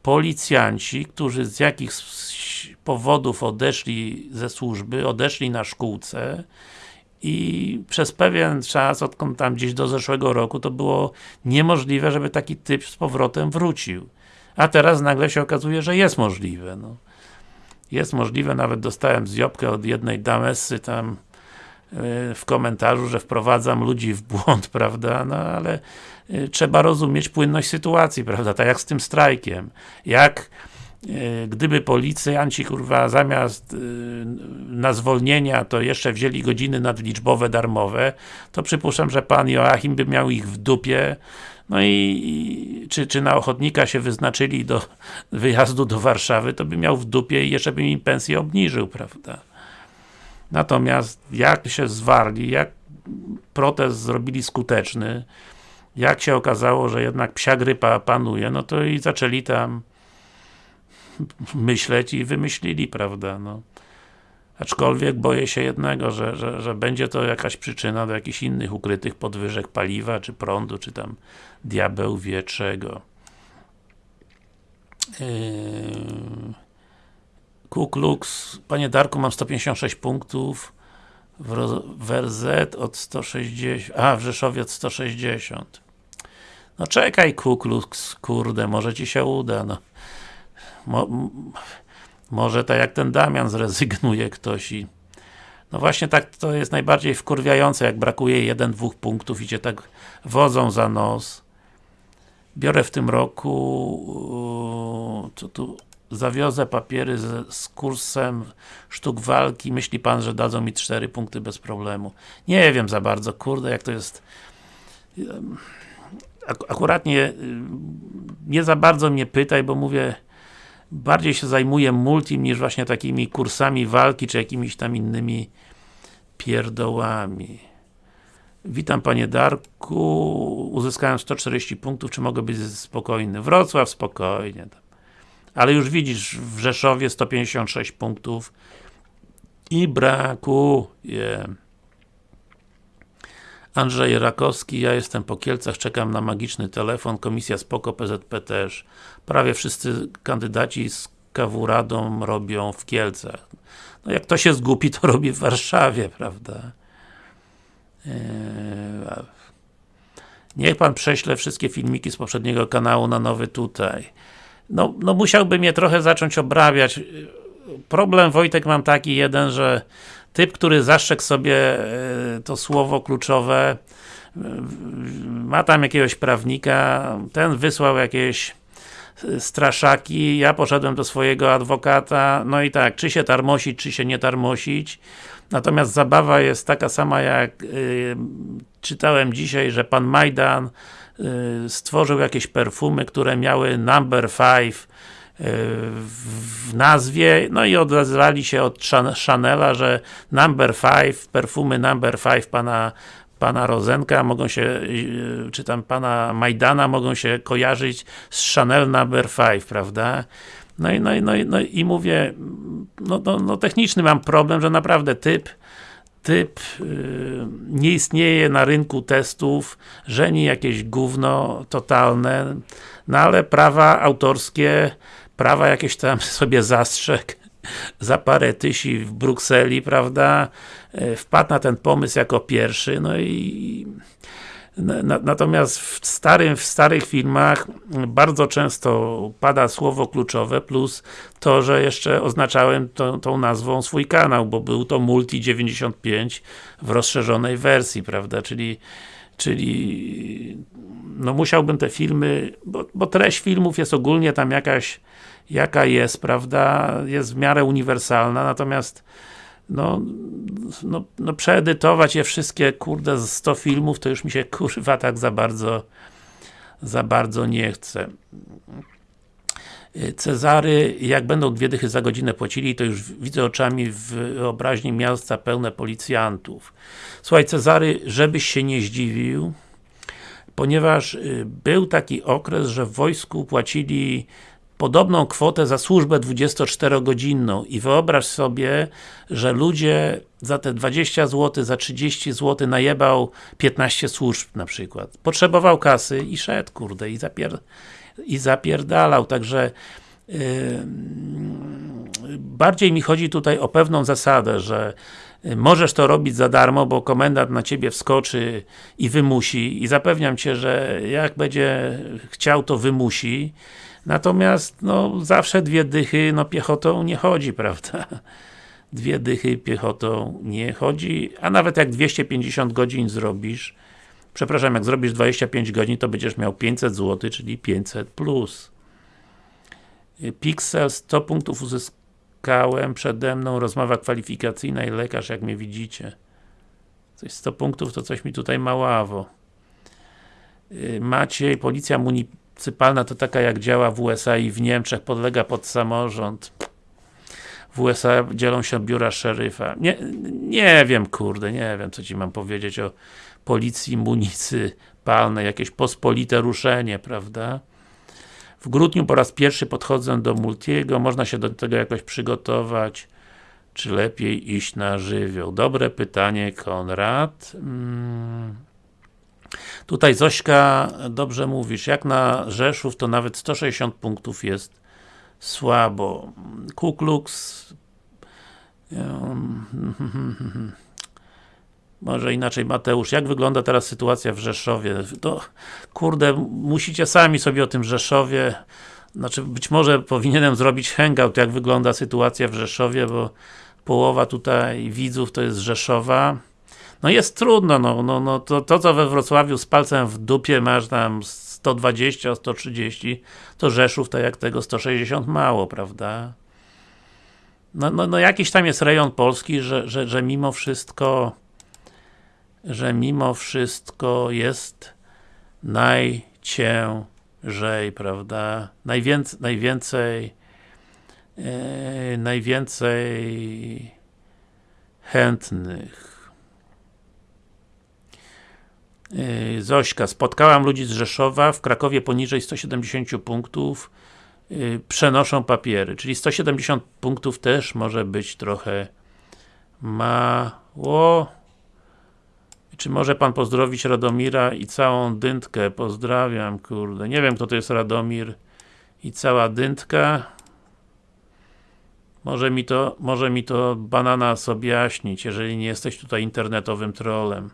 policjanci, którzy z jakichś powodów odeszli ze służby, odeszli na szkółce i przez pewien czas, odkąd tam gdzieś do zeszłego roku, to było niemożliwe, żeby taki typ z powrotem wrócił. A teraz nagle się okazuje, że jest możliwe. No. Jest możliwe, nawet dostałem zjobkę od jednej damesy tam yy, w komentarzu, że wprowadzam ludzi w błąd, prawda, no ale trzeba rozumieć płynność sytuacji, prawda, tak jak z tym strajkiem. Jak E, gdyby policjanci, kurwa, zamiast e, na zwolnienia, to jeszcze wzięli godziny nadliczbowe darmowe, to przypuszczam, że pan Joachim by miał ich w dupie, no i, i czy, czy na ochotnika się wyznaczyli do wyjazdu do Warszawy, to by miał w dupie i jeszcze by im pensję obniżył, prawda? Natomiast jak się zwarli, jak protest zrobili skuteczny, jak się okazało, że jednak psia grypa panuje, no to i zaczęli tam myśleć i wymyślili, prawda, no. Aczkolwiek boję się jednego, że, że, że będzie to jakaś przyczyna do jakichś innych ukrytych podwyżek paliwa, czy prądu, czy tam diabeł wie czego. Yy... Kuklux, panie Darku, mam 156 punktów, w RZ od 160, a w Rzeszowie od 160. No czekaj Kuklux, kurde, może ci się uda, no. Mo, może tak jak ten Damian zrezygnuje ktoś i no właśnie tak to jest najbardziej wkurwiające, jak brakuje jeden, dwóch punktów i cię tak wodzą za nos. Biorę w tym roku co tu zawiozę papiery z, z, kursem sztuk walki, myśli pan, że dadzą mi cztery punkty bez problemu. Nie wiem za bardzo, kurde, jak to jest akurat nie, nie za bardzo mnie pytaj, bo mówię bardziej się zajmuję multim niż właśnie takimi kursami walki, czy jakimiś tam innymi pierdołami. Witam Panie Darku, uzyskałem 140 punktów, czy mogę być spokojny? Wrocław spokojnie. Ale już widzisz, w Rzeszowie 156 punktów i brakuje. Andrzej Rakowski, ja jestem po Kielcach, czekam na magiczny telefon, komisja spoko, PZP też. Prawie wszyscy kandydaci z KW Radą robią w Kielcach. No jak to się zgubi, to robi w Warszawie, prawda? Eee, niech Pan prześle wszystkie filmiki z poprzedniego kanału na nowy tutaj. No, no musiałby mnie trochę zacząć obrabiać. Problem Wojtek mam taki jeden, że typ, który zastrzegł sobie e, to słowo kluczowe, e, ma tam jakiegoś prawnika, ten wysłał jakieś e, straszaki, ja poszedłem do swojego adwokata, no i tak, czy się tarmosić, czy się nie tarmosić. Natomiast zabawa jest taka sama jak czytałem dzisiaj, że pan Majdan stworzył jakieś perfumy, które miały number 5 w nazwie, no i odezwali się od Chanela, że Number 5, perfumy Number 5 pana pana Rozenka mogą się, y, czy tam pana Majdana mogą się kojarzyć z Chanel Number 5, prawda? No i, no, i, no, i, no i mówię, no, no, no techniczny mam problem, że naprawdę typ typ yy, nie istnieje na rynku testów, żeni jakieś gówno totalne, no ale prawa autorskie prawa jakieś tam sobie zastrzeg za parę tysi w Brukseli, prawda, e, wpadł na ten pomysł jako pierwszy, no i na, natomiast w, starym, w starych filmach bardzo często pada słowo kluczowe, plus to, że jeszcze oznaczałem to, tą nazwą swój kanał, bo był to Multi 95 w rozszerzonej wersji, prawda, czyli czyli no musiałbym te filmy, bo, bo treść filmów jest ogólnie tam jakaś jaka jest, prawda, jest w miarę uniwersalna, natomiast no, no, no przeedytować je wszystkie, kurde, z 100 filmów, to już mi się, kurwa, tak za bardzo za bardzo nie chce. Cezary, jak będą dwie dychy za godzinę płacili, to już widzę oczami w wyobraźni miasta pełne policjantów. Słuchaj Cezary, żebyś się nie zdziwił, ponieważ y, był taki okres, że w wojsku płacili podobną kwotę za służbę 24-godzinną i wyobraź sobie, że ludzie za te 20 zł, za 30 zł najebał 15 służb na przykład. Potrzebował kasy i szedł, kurde, i, zapier i zapierdalał, także yy, bardziej mi chodzi tutaj o pewną zasadę, że możesz to robić za darmo, bo komendant na ciebie wskoczy i wymusi. I zapewniam cię, że jak będzie chciał, to wymusi Natomiast, no, zawsze dwie dychy, no piechotą nie chodzi, prawda? Dwie dychy piechotą nie chodzi, a nawet jak 250 godzin zrobisz, przepraszam, jak zrobisz 25 godzin, to będziesz miał 500 zł, czyli 500 plus. Pixel 100 punktów uzyskałem, przede mną rozmowa kwalifikacyjna i lekarz, jak mnie widzicie. Coś 100 punktów, to coś mi tutaj maławo. Maciej, policja muni municipalna to taka jak działa w USA i w Niemczech, podlega pod samorząd. W USA dzielą się biura szeryfa. Nie, nie wiem, kurde, nie wiem, co ci mam powiedzieć o policji municypalnej, jakieś pospolite ruszenie, prawda? W grudniu po raz pierwszy podchodzę do Multiego, można się do tego jakoś przygotować, czy lepiej iść na żywioł? Dobre pytanie, Konrad. Hmm. Tutaj Zośka, dobrze mówisz, jak na Rzeszów to nawet 160 punktów jest słabo. Kuklux może inaczej Mateusz, jak wygląda teraz sytuacja w Rzeszowie? To, kurde, musicie sami sobie o tym Rzeszowie znaczy być może powinienem zrobić hangout, jak wygląda sytuacja w Rzeszowie, bo połowa tutaj widzów to jest Rzeszowa no jest trudno, no, no, no to, to co we Wrocławiu z palcem w dupie masz tam 120, 130, to Rzeszów tak jak tego 160 mało, prawda? No, no, no jakiś tam jest rejon Polski, że, że, że mimo wszystko że mimo wszystko jest najciężej, prawda? Najwięcej, najwięcej e, najwięcej chętnych Yy, Zośka, spotkałam ludzi z Rzeszowa, w Krakowie poniżej 170 punktów yy, przenoszą papiery, czyli 170 punktów też może być trochę mało. Czy może Pan pozdrowić Radomira i całą dyntkę? Pozdrawiam, kurde. Nie wiem, kto to jest Radomir i cała dyntka. Może mi to, może mi to banana sobie jaśnić, jeżeli nie jesteś tutaj internetowym trolem.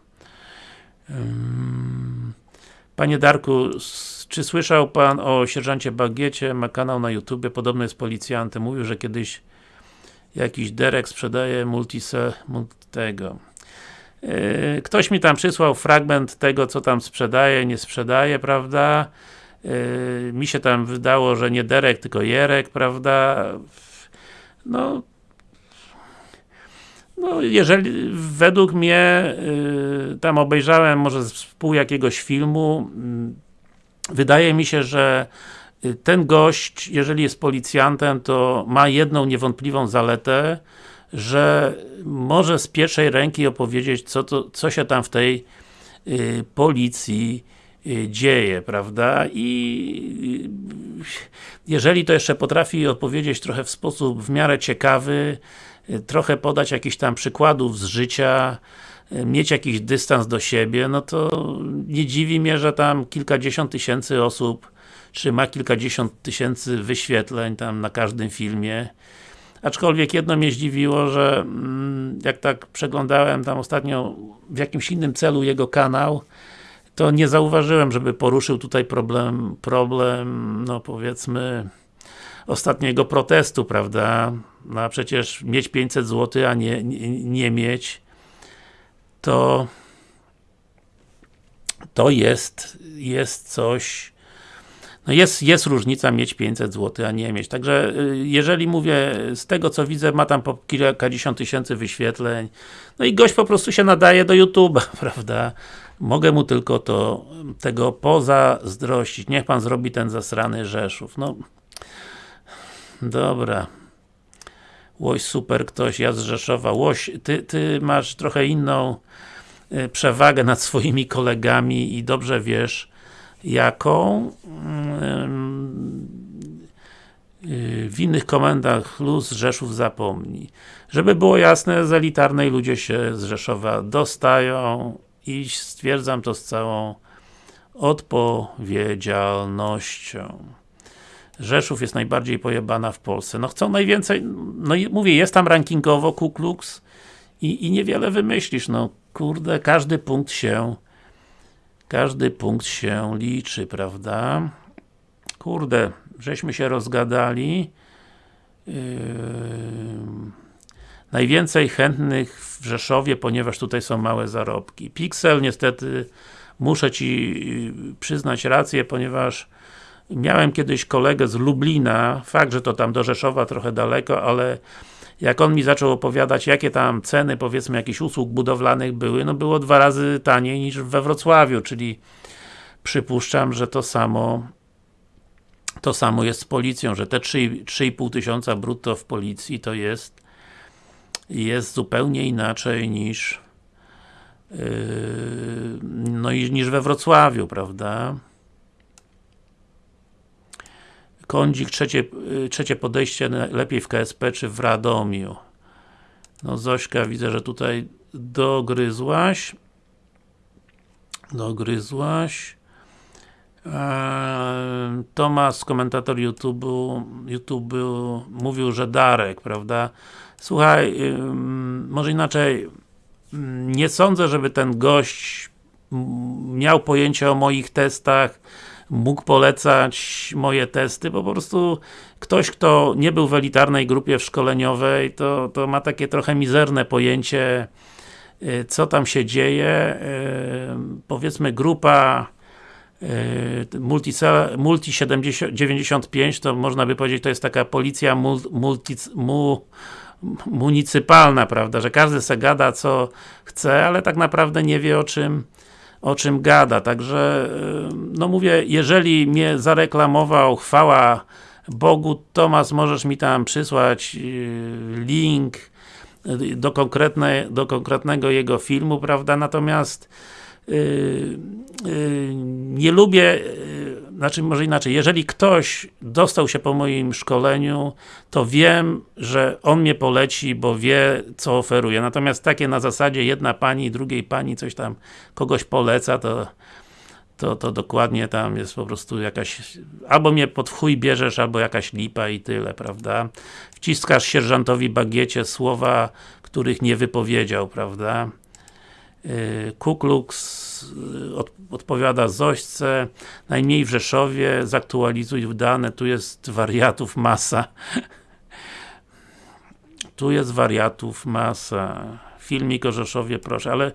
Panie Darku, czy słyszał Pan o sierżancie Bagiecie? Ma kanał na YouTube, podobno jest policjantem. Mówił, że kiedyś jakiś Derek sprzedaje multise, tego. Yy, ktoś mi tam przysłał fragment tego, co tam sprzedaje, nie sprzedaje, prawda? Yy, mi się tam wydało, że nie Derek, tylko Jerek, prawda? No, no, jeżeli, według mnie, y, tam obejrzałem może z pół jakiegoś filmu, y, wydaje mi się, że y, ten gość, jeżeli jest policjantem, to ma jedną niewątpliwą zaletę, że może z pierwszej ręki opowiedzieć, co, to, co się tam w tej y, policji y, dzieje, prawda? I jeżeli to jeszcze potrafi opowiedzieć trochę w sposób w miarę ciekawy, trochę podać jakichś tam przykładów z życia, mieć jakiś dystans do siebie, no to nie dziwi mnie, że tam kilkadziesiąt tysięcy osób czy ma kilkadziesiąt tysięcy wyświetleń tam na każdym filmie. Aczkolwiek jedno mnie zdziwiło, że mm, jak tak przeglądałem tam ostatnio w jakimś innym celu jego kanał, to nie zauważyłem, żeby poruszył tutaj problem, problem, no powiedzmy, ostatniego protestu, prawda? No a przecież mieć 500 zł, a nie, nie, nie mieć to to jest, jest coś no jest, jest różnica mieć 500 zł, a nie mieć. Także y, jeżeli mówię, z tego co widzę, ma tam po kilkadziesiąt tysięcy wyświetleń, no i gość po prostu się nadaje do YouTube'a, prawda? Mogę mu tylko to, tego pozazdrościć. Niech pan zrobi ten zasrany Rzeszów. No, dobra. Łoś super ktoś, ja z Rzeszowa. Łoś, ty, ty masz trochę inną y, przewagę nad swoimi kolegami i dobrze wiesz, jaką w innych komendach luz Rzeszów zapomni. Żeby było jasne, z elitarnej ludzie się z Rzeszowa dostają i stwierdzam to z całą odpowiedzialnością. Rzeszów jest najbardziej pojebana w Polsce. No chcą najwięcej, no mówię, jest tam rankingowo Ku Klux i, i niewiele wymyślisz, no kurde, każdy punkt się każdy punkt się liczy, prawda? Kurde, żeśmy się rozgadali. Yy... Najwięcej chętnych w Rzeszowie, ponieważ tutaj są małe zarobki. Pixel niestety muszę Ci yy, przyznać rację, ponieważ miałem kiedyś kolegę z Lublina, fakt, że to tam do Rzeszowa trochę daleko, ale jak on mi zaczął opowiadać, jakie tam ceny, powiedzmy, jakichś usług budowlanych były, no było dwa razy taniej niż we Wrocławiu, czyli przypuszczam, że to samo to samo jest z policją, że te 3,5 tysiąca brutto w policji to jest jest zupełnie inaczej niż yy, no niż we Wrocławiu, prawda? Kądzik, trzecie, y, trzecie podejście lepiej w KSP czy w Radomiu. No Zośka, widzę, że tutaj dogryzłaś. Dogryzłaś. Eee, Tomas, komentator YouTube, YouTube mówił, że Darek, prawda? Słuchaj, może inaczej, nie sądzę, żeby ten gość miał pojęcie o moich testach, mógł polecać moje testy, bo po prostu ktoś, kto nie był w elitarnej grupie szkoleniowej, to, to ma takie trochę mizerne pojęcie, y, co tam się dzieje. Y, powiedzmy grupa y, Multi, multi 70, 95 to można by powiedzieć, to jest taka policja multi, mu, municypalna, prawda, że każdy se gada co chce, ale tak naprawdę nie wie o czym o czym gada, także y, no mówię, jeżeli mnie zareklamował, chwała Bogu, Tomas, możesz mi tam przysłać y, link y, do, do konkretnego jego filmu, prawda, natomiast yy, yy, nie lubię znaczy może inaczej, jeżeli ktoś dostał się po moim szkoleniu, to wiem, że on mnie poleci, bo wie, co oferuje. Natomiast takie na zasadzie jedna pani, drugiej pani coś tam kogoś poleca, to to, to dokładnie tam jest po prostu jakaś, albo mnie pod chuj bierzesz, albo jakaś lipa i tyle, prawda? Wciskasz sierżantowi bagiecie słowa, których nie wypowiedział, prawda? Y, Kuklux y, od, odpowiada Zośce, najmniej w Rzeszowie, zaktualizuj dane, tu jest wariatów masa. tu jest wariatów masa. Filmik o Rzeszowie, proszę, ale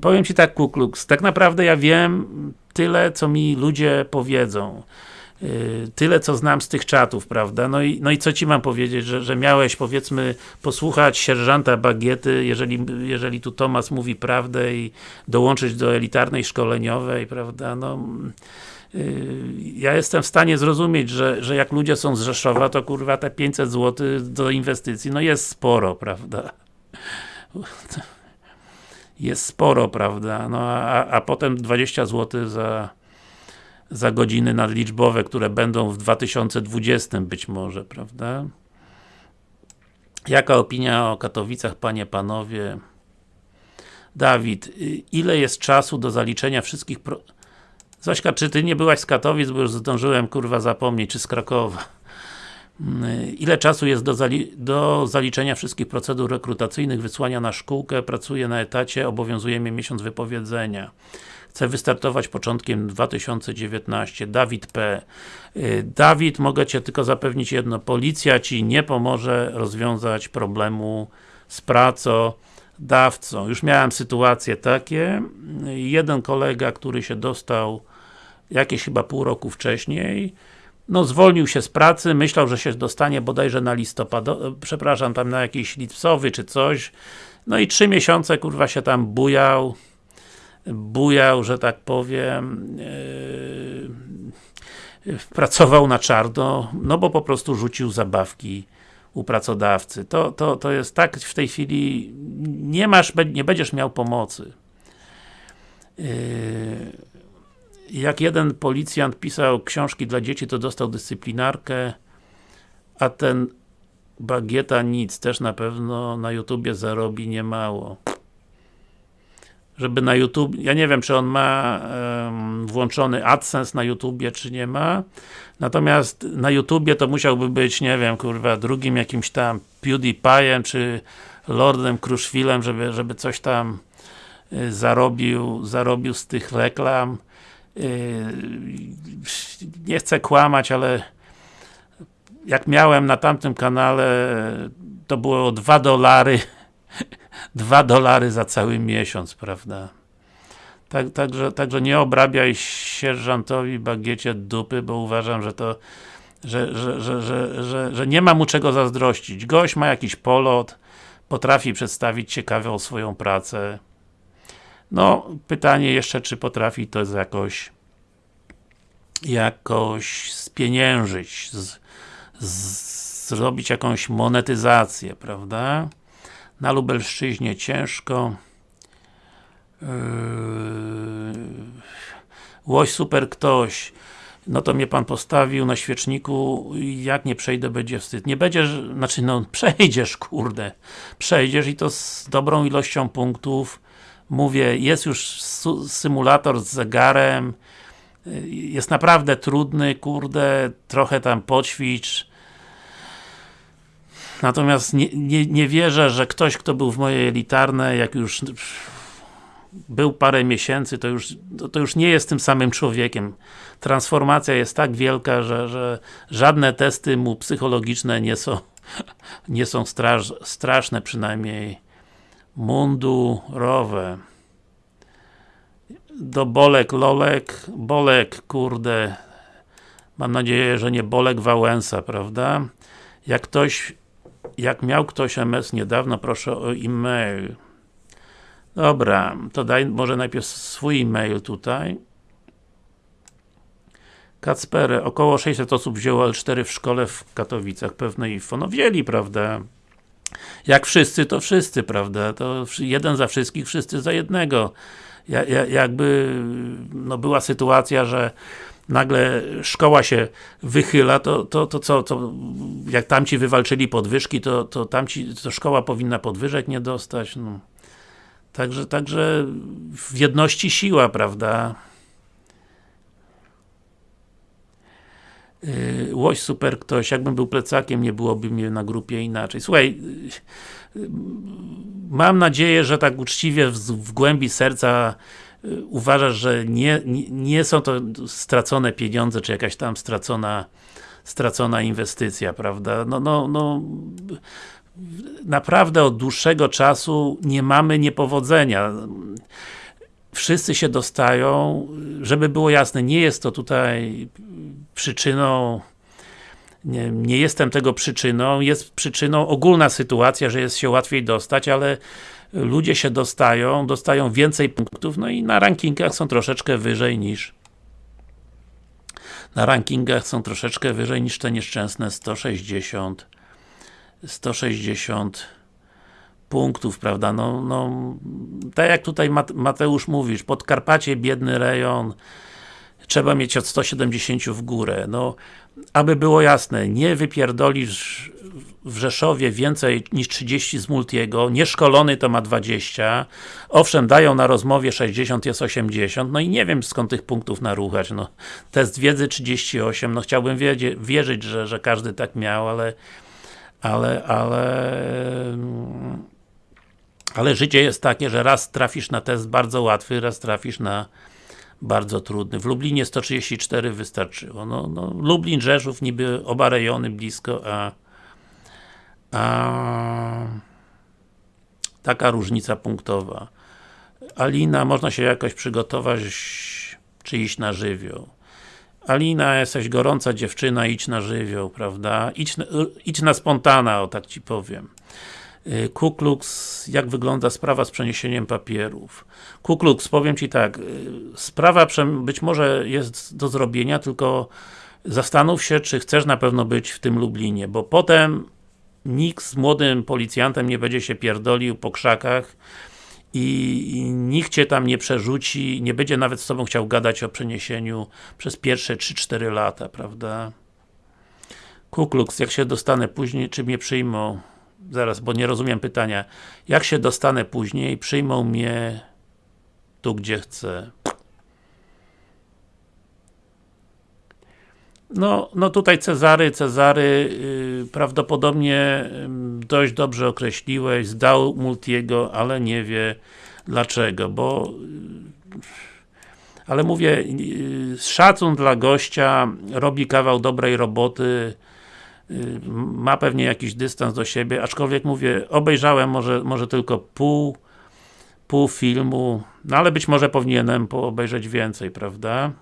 powiem Ci tak, Kuklux, tak naprawdę ja wiem tyle, co mi ludzie powiedzą. Y, tyle co znam z tych czatów, prawda? No i, no i co Ci mam powiedzieć, że, że miałeś powiedzmy posłuchać sierżanta Bagiety, jeżeli, jeżeli tu Tomas mówi prawdę i dołączyć do elitarnej szkoleniowej, prawda? No, y, ja jestem w stanie zrozumieć, że, że jak ludzie są z Rzeszowa, to kurwa te 500 zł do inwestycji, no jest sporo, prawda? Jest sporo, prawda? No a, a potem 20 zł za za godziny nadliczbowe, które będą w 2020 być może, prawda? Jaka opinia o Katowicach, panie, panowie? Dawid, y, ile jest czasu do zaliczenia wszystkich pro... Zośka, czy ty nie byłaś z Katowic, bo już zdążyłem kurwa zapomnieć, czy z Krakowa? Y, ile czasu jest do, zali do zaliczenia wszystkich procedur rekrutacyjnych, wysłania na szkółkę, pracuję na etacie, obowiązuje mnie miesiąc wypowiedzenia. Chcę wystartować początkiem 2019. Dawid P. Y, Dawid, mogę Cię tylko zapewnić jedno. Policja Ci nie pomoże rozwiązać problemu z pracą. dawcą. Już miałem sytuacje takie. Jeden kolega, który się dostał jakieś chyba pół roku wcześniej, no zwolnił się z pracy, myślał, że się dostanie bodajże na listopad, przepraszam, tam na jakiś lipcowy czy coś, no i trzy miesiące kurwa się tam bujał, bujał, że tak powiem, yy, pracował na czarno, no bo po prostu rzucił zabawki u pracodawcy. To, to, to jest tak w tej chwili, nie masz, nie będziesz miał pomocy. Yy, jak jeden policjant pisał książki dla dzieci, to dostał dyscyplinarkę, a ten Bagieta nic, też na pewno na YouTubie zarobi niemało. Żeby na YouTube, ja nie wiem, czy on ma um, włączony AdSense na YouTubie, czy nie ma. Natomiast na YouTubie to musiałby być, nie wiem, kurwa, drugim jakimś tam PewDiePie'em, czy Lordem Kruszwilem, żeby, żeby coś tam y, zarobił, zarobił z tych reklam. Y, nie chcę kłamać, ale jak miałem na tamtym kanale to było 2 dolary 2 dolary za cały miesiąc, prawda? Tak, także, także nie obrabiaj sierżantowi bagiecie dupy, bo uważam, że to że, że, że, że, że, że nie ma mu czego zazdrościć. Gość ma jakiś polot, potrafi przedstawić ciekawą swoją pracę. No, pytanie jeszcze, czy potrafi to jakoś jakoś spieniężyć, z, z, zrobić jakąś monetyzację, prawda? Na Lubelszczyźnie ciężko. Yy, łoś super ktoś. No to mnie Pan postawił na świeczniku, jak nie przejdę, będzie wstyd. Nie będziesz, znaczy no, przejdziesz, kurde. Przejdziesz i to z dobrą ilością punktów. Mówię, jest już symulator z zegarem, jest naprawdę trudny, kurde, trochę tam poćwicz. Natomiast nie, nie, nie wierzę, że ktoś, kto był w mojej elitarnej, jak już był parę miesięcy, to już, to już nie jest tym samym człowiekiem. Transformacja jest tak wielka, że, że żadne testy mu psychologiczne nie są, nie są straż, straszne, przynajmniej mundurowe do Bolek Lolek, Bolek, kurde, mam nadzieję, że nie Bolek Wałęsa, prawda? Jak ktoś, jak miał ktoś MS niedawno, proszę o e-mail. Dobra, to daj może najpierw swój e-mail tutaj. Kacpery, około 600 osób wzięło L4 w szkole w Katowicach, pewne info. No wzięli, prawda? Jak wszyscy, to wszyscy, prawda? To jeden za wszystkich, wszyscy za jednego jakby no była sytuacja, że nagle szkoła się wychyla, to, to, to co, to jak tamci wywalczyli podwyżki, to, to tamci, to szkoła powinna podwyżek nie dostać, no. Także, także w jedności siła, prawda? Yy, łoś super ktoś, jakbym był plecakiem, nie byłoby mnie na grupie inaczej. Słuchaj, yy, mam nadzieję, że tak uczciwie w, w głębi serca uważasz, że nie, nie, nie, są to stracone pieniądze, czy jakaś tam stracona stracona inwestycja, prawda? No, no, no naprawdę od dłuższego czasu nie mamy niepowodzenia wszyscy się dostają, żeby było jasne, nie jest to tutaj przyczyną nie, nie, jestem tego przyczyną, jest przyczyną ogólna sytuacja, że jest się łatwiej dostać, ale ludzie się dostają, dostają więcej punktów, no i na rankingach są troszeczkę wyżej niż na rankingach są troszeczkę wyżej niż te nieszczęsne 160 160 punktów, prawda, no, no tak jak tutaj Mateusz mówisz, Podkarpacie, biedny rejon, trzeba mieć od 170 w górę, no, aby było jasne, nie wypierdolisz w Rzeszowie więcej niż 30 z Multiego, nieszkolony to ma 20, owszem, dają na rozmowie 60, jest 80, no i nie wiem skąd tych punktów naruchać, no, test wiedzy 38, no chciałbym wierzyć, że, że każdy tak miał, ale ale, ale ale życie jest takie, że raz trafisz na test bardzo łatwy, raz trafisz na bardzo trudny. W Lublinie 134 wystarczyło. No, no, Lublin, Rzeszów, niby oba rejony blisko, a, a Taka różnica punktowa. Alina, można się jakoś przygotować, czy iść na żywioł. Alina, jesteś gorąca dziewczyna, idź na żywioł, prawda? Idź, idź na spontana, o tak Ci powiem. Y, Kuklux, jak wygląda sprawa z przeniesieniem papierów? Kuklux, powiem Ci tak, y, sprawa być może jest do zrobienia, tylko zastanów się, czy chcesz na pewno być w tym Lublinie, bo potem nikt z młodym policjantem nie będzie się pierdolił po krzakach i, nikt Cię tam nie przerzuci, nie będzie nawet z Tobą chciał gadać o przeniesieniu przez pierwsze 3-4 lata, prawda? Kuklux, jak się dostanę później, czy mnie przyjmą? Zaraz, bo nie rozumiem pytania. Jak się dostanę później, przyjmą mnie tu, gdzie chcę. No, no tutaj Cezary, Cezary yy, prawdopodobnie dość dobrze określiłeś, zdał Multiego, ale nie wie dlaczego, bo yy, ale mówię, yy, szacun dla gościa, robi kawał dobrej roboty, ma pewnie jakiś dystans do siebie, aczkolwiek mówię, obejrzałem może, może tylko pół, pół filmu, no ale być może powinienem obejrzeć więcej, prawda?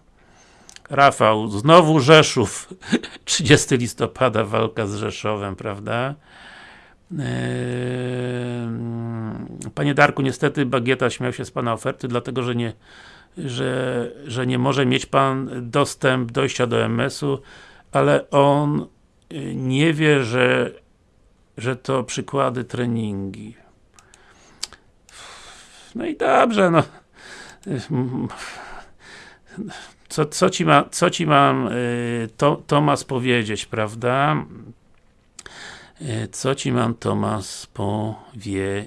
Rafał, znowu Rzeszów. 30 listopada walka z Rzeszowem, prawda? Eee, panie Darku, niestety Bagieta śmiał się z Pana oferty, dlatego, że nie, że, że nie może mieć Pan dostęp dojścia do MS-u, ale on y, nie wie, że, że to przykłady treningi. No i dobrze, no co, co, ci, ma, co ci mam y, to, Tomas powiedzieć, prawda? Y, co ci mam Tomas powiedzieć?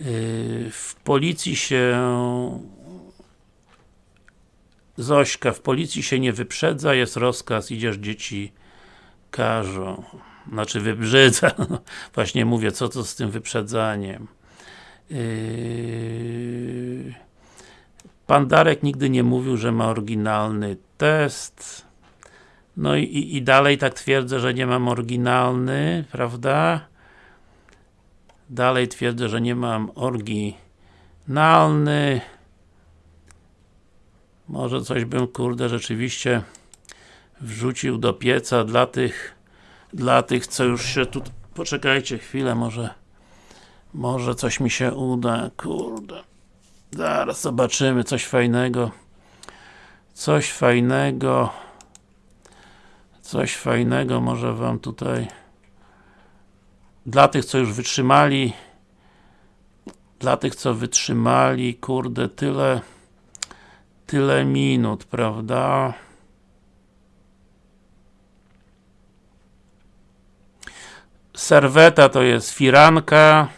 Y, w policji się Zośka, w policji się nie wyprzedza, jest rozkaz, idziesz dzieci każą. Znaczy wybrzydza. Właśnie mówię, co to z tym wyprzedzaniem. Yy... Pan Darek nigdy nie mówił, że ma oryginalny test. No i, i dalej tak twierdzę, że nie mam oryginalny, prawda? Dalej twierdzę, że nie mam oryginalny. Może coś bym, kurde, rzeczywiście wrzucił do pieca dla tych dla tych, co już się tu... Poczekajcie chwilę, może może coś mi się uda, kurde. Zaraz zobaczymy coś fajnego. Coś fajnego. Coś fajnego może wam tutaj dla tych, co już wytrzymali dla tych, co wytrzymali, kurde, tyle tyle minut, prawda? Serweta to jest firanka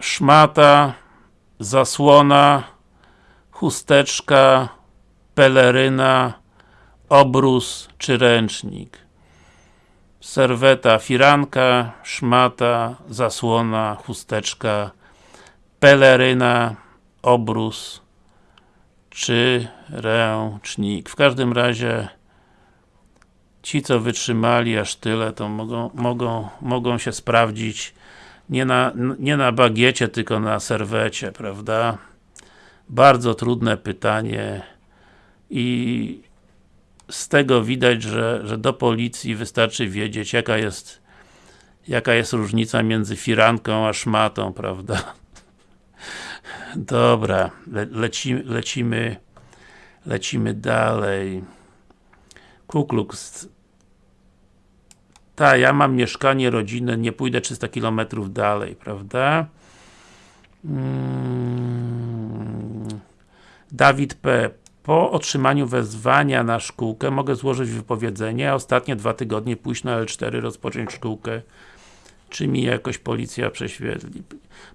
szmata, zasłona, chusteczka, peleryna, obrus czy ręcznik. Serweta, firanka, szmata, zasłona, chusteczka, peleryna, obrus czy ręcznik. W każdym razie ci, co wytrzymali aż tyle, to mogą, mogą, mogą się sprawdzić nie na, nie na bagiecie, tylko na serwecie, prawda? Bardzo trudne pytanie i z tego widać, że, że do policji wystarczy wiedzieć, jaka jest jaka jest różnica między firanką a szmatą, prawda? Dobra, le, lecimy, lecimy lecimy dalej. Kuklux tak, ja mam mieszkanie rodzinne, nie pójdę 300 km dalej, prawda? Hmm. Dawid P. Po otrzymaniu wezwania na szkółkę mogę złożyć wypowiedzenie, a ostatnie dwa tygodnie pójść na L4, rozpocząć szkółkę. Czy mi jakoś policja prześwietli?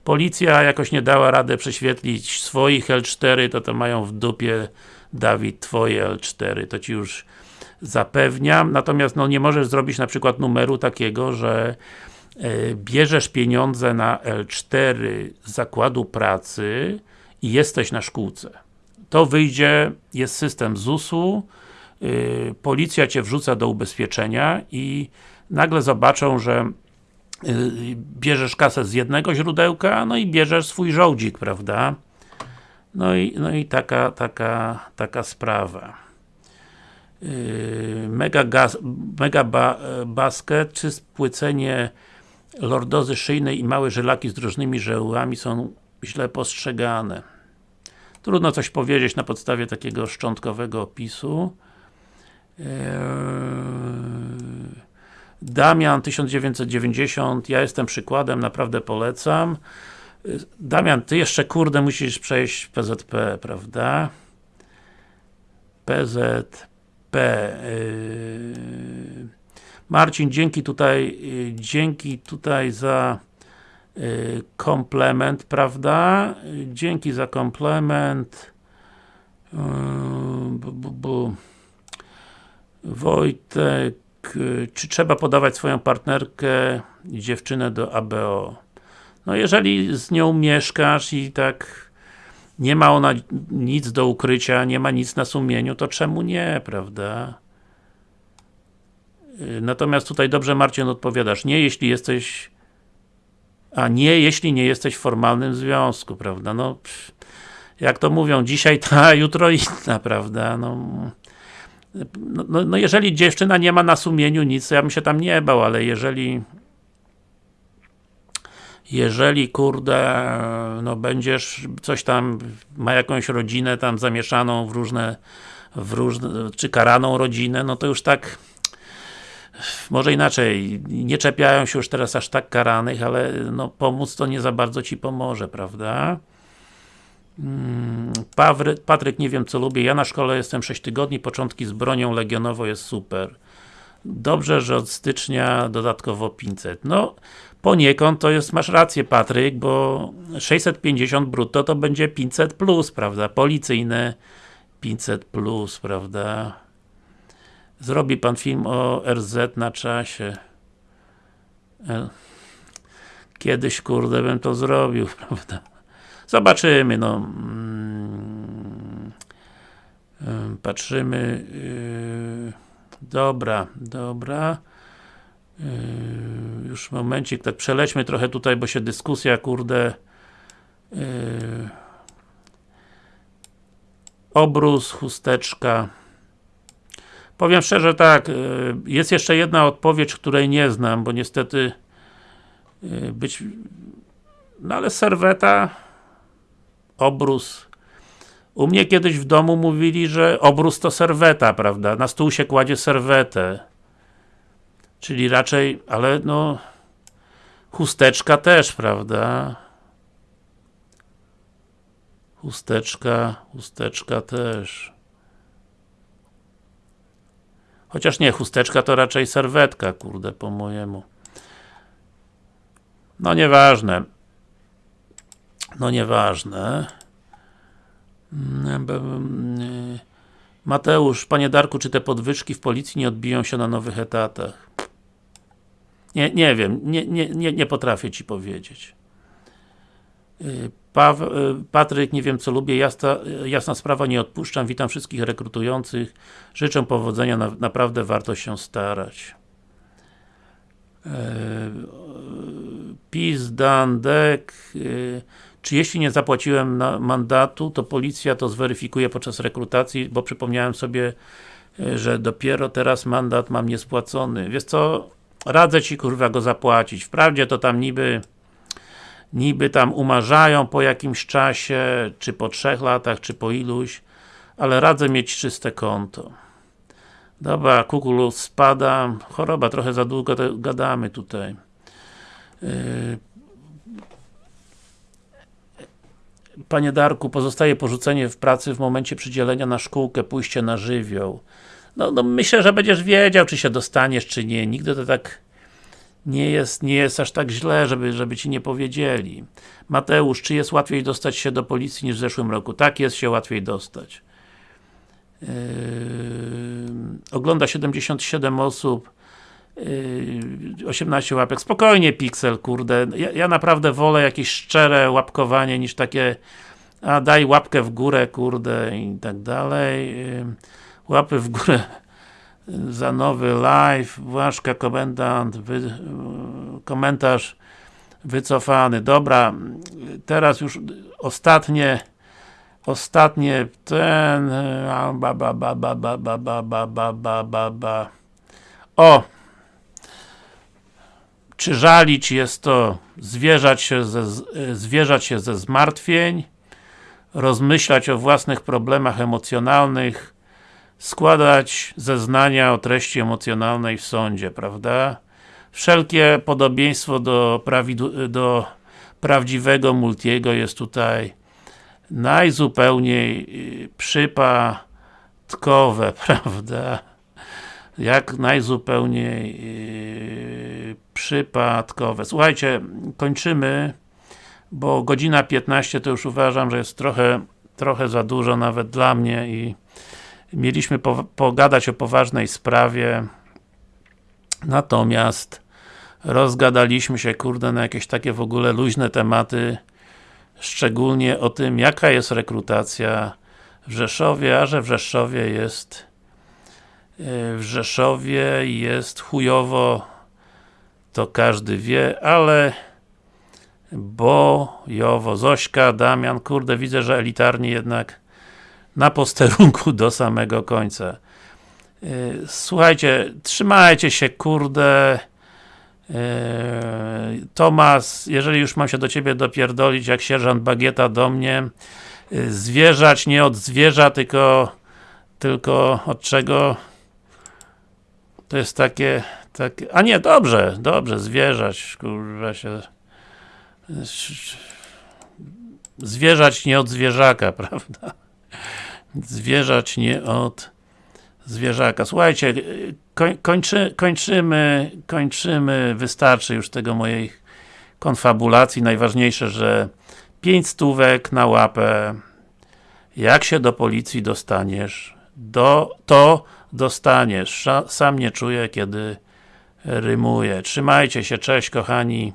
Policja jakoś nie dała radę prześwietlić swoich L4, to to mają w dupie Dawid, twoje L4, to ci już zapewniam, natomiast no nie możesz zrobić na przykład numeru takiego, że e, bierzesz pieniądze na L4 z zakładu pracy i jesteś na szkółce. To wyjdzie, jest system ZUS-u, y, policja Cię wrzuca do ubezpieczenia i nagle zobaczą, że bierzesz kasę z jednego źródełka, no i bierzesz swój żołdzik, prawda? No i, no i taka, taka, taka sprawa. Yy, mega, gaz, mega ba, basket, czy spłycenie lordozy szyjnej i małe żylaki z różnymi żełami są źle postrzegane. Trudno coś powiedzieć na podstawie takiego szczątkowego opisu. Eee, Damian 1990, ja jestem przykładem, naprawdę polecam. Damian, ty jeszcze kurde musisz przejść PZP, prawda? PZP. Eee, Marcin, dzięki tutaj, dzięki tutaj za Y, komplement, prawda? Dzięki za komplement. Bu, bu, bu. Wojtek, czy trzeba podawać swoją partnerkę i dziewczynę do ABO? No jeżeli z nią mieszkasz i tak nie ma ona nic do ukrycia, nie ma nic na sumieniu, to czemu nie, prawda? Natomiast tutaj dobrze Marcin odpowiadasz, nie jeśli jesteś a nie jeśli nie jesteś w formalnym związku, prawda? No, pff, jak to mówią, dzisiaj ta, jutro inna, prawda? No, no, no, no, jeżeli dziewczyna nie ma na sumieniu nic, to ja bym się tam nie bał, ale jeżeli jeżeli, kurde, no będziesz coś tam, ma jakąś rodzinę tam zamieszaną w różne, w różne, czy karaną rodzinę, no to już tak może inaczej, nie czepiają się już teraz aż tak karanych, ale no, pomóc to nie za bardzo Ci pomoże, prawda? Pawry, Patryk, nie wiem co lubię, ja na szkole jestem 6 tygodni, początki z bronią legionową jest super. Dobrze, że od stycznia dodatkowo 500. No, poniekąd to jest, masz rację Patryk, bo 650 brutto to będzie 500 plus, prawda? Policyjne 500 plus, prawda? Zrobi Pan film o RZ na czasie. E, kiedyś, kurde, bym to zrobił, prawda? Zobaczymy, no. Mm, e, patrzymy. E, dobra, dobra. Już momencik, tak przelećmy trochę tutaj, bo się dyskusja, kurde. Obrus, chusteczka. Powiem szczerze tak, y, jest jeszcze jedna odpowiedź, której nie znam, bo niestety y, być no ale serweta obrus u mnie kiedyś w domu mówili, że obrus to serweta, prawda? Na stół się kładzie serwetę. Czyli raczej, ale no chusteczka też, prawda? Chusteczka, chusteczka też. Chociaż nie, chusteczka to raczej serwetka, kurde, po mojemu. No nieważne. No nieważne. Mateusz, panie Darku, czy te podwyżki w policji nie odbiją się na nowych etatach? Nie, nie wiem, nie, nie, nie, nie potrafię ci powiedzieć. Paw, Patryk, nie wiem co lubię, jasna, jasna sprawa, nie odpuszczam, witam wszystkich rekrutujących, życzę powodzenia, na, naprawdę warto się starać. Eee, PiS, Dan, Dek, eee, czy jeśli nie zapłaciłem mandatu, to policja to zweryfikuje podczas rekrutacji, bo przypomniałem sobie, e, że dopiero teraz mandat mam niespłacony. Wiesz co, radzę Ci kurwa go zapłacić. Wprawdzie to tam niby niby tam umarzają po jakimś czasie, czy po trzech latach, czy po iluś, ale radzę mieć czyste konto. Dobra, Kukulu spada, choroba, trochę za długo gadamy tutaj. Yy. Panie Darku, pozostaje porzucenie w pracy w momencie przydzielenia na szkółkę, pójście na żywioł. No, no myślę, że będziesz wiedział, czy się dostaniesz, czy nie. Nigdy to tak nie jest, nie jest aż tak źle, żeby, żeby Ci nie powiedzieli. Mateusz, czy jest łatwiej dostać się do policji niż w zeszłym roku? Tak, jest się łatwiej dostać. Yy, ogląda 77 osób, 18 łapek. Spokojnie, Pixel, kurde. Ja, ja, naprawdę wolę jakieś szczere łapkowanie niż takie a daj łapkę w górę, kurde i tak dalej. Yy, łapy w górę za nowy live, Błaszka komendant, wy, komentarz wycofany. Dobra, teraz już ostatnie ostatnie ten ba ba ba ba ba ba ba ba ba ba o czy żalić jest to zwierzać się ze, zwierzać się ze zmartwień rozmyślać o własnych problemach emocjonalnych składać zeznania o treści emocjonalnej w sądzie, prawda? Wszelkie podobieństwo do, do prawdziwego Multiego jest tutaj najzupełniej przypadkowe, prawda? Jak najzupełniej yy, przypadkowe. Słuchajcie, kończymy, bo godzina 15 to już uważam, że jest trochę, trochę za dużo nawet dla mnie i mieliśmy po, pogadać o poważnej sprawie natomiast rozgadaliśmy się, kurde, na jakieś takie w ogóle luźne tematy szczególnie o tym, jaka jest rekrutacja w Rzeszowie, a że w Rzeszowie jest w Rzeszowie jest chujowo to każdy wie, ale bojowo. Zośka, Damian, kurde, widzę, że elitarnie jednak na posterunku do samego końca. Słuchajcie, trzymajcie się, kurde. Tomas, jeżeli już mam się do Ciebie dopierdolić, jak sierżant Bagieta do mnie, zwierzać nie od zwierza, tylko tylko od czego? To jest takie, takie, a nie, dobrze, dobrze, zwierzać, kurwa się zwierzać nie od zwierzaka, prawda? Zwierzać nie od zwierzaka. Słuchajcie, kończy, kończymy, kończymy, wystarczy już tego mojej konfabulacji. Najważniejsze, że 5 stówek na łapę. Jak się do policji dostaniesz, do, to dostaniesz. Sam nie czuję, kiedy rymuję. Trzymajcie się, cześć kochani.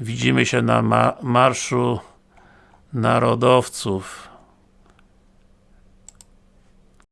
Widzimy się na ma Marszu Narodowców.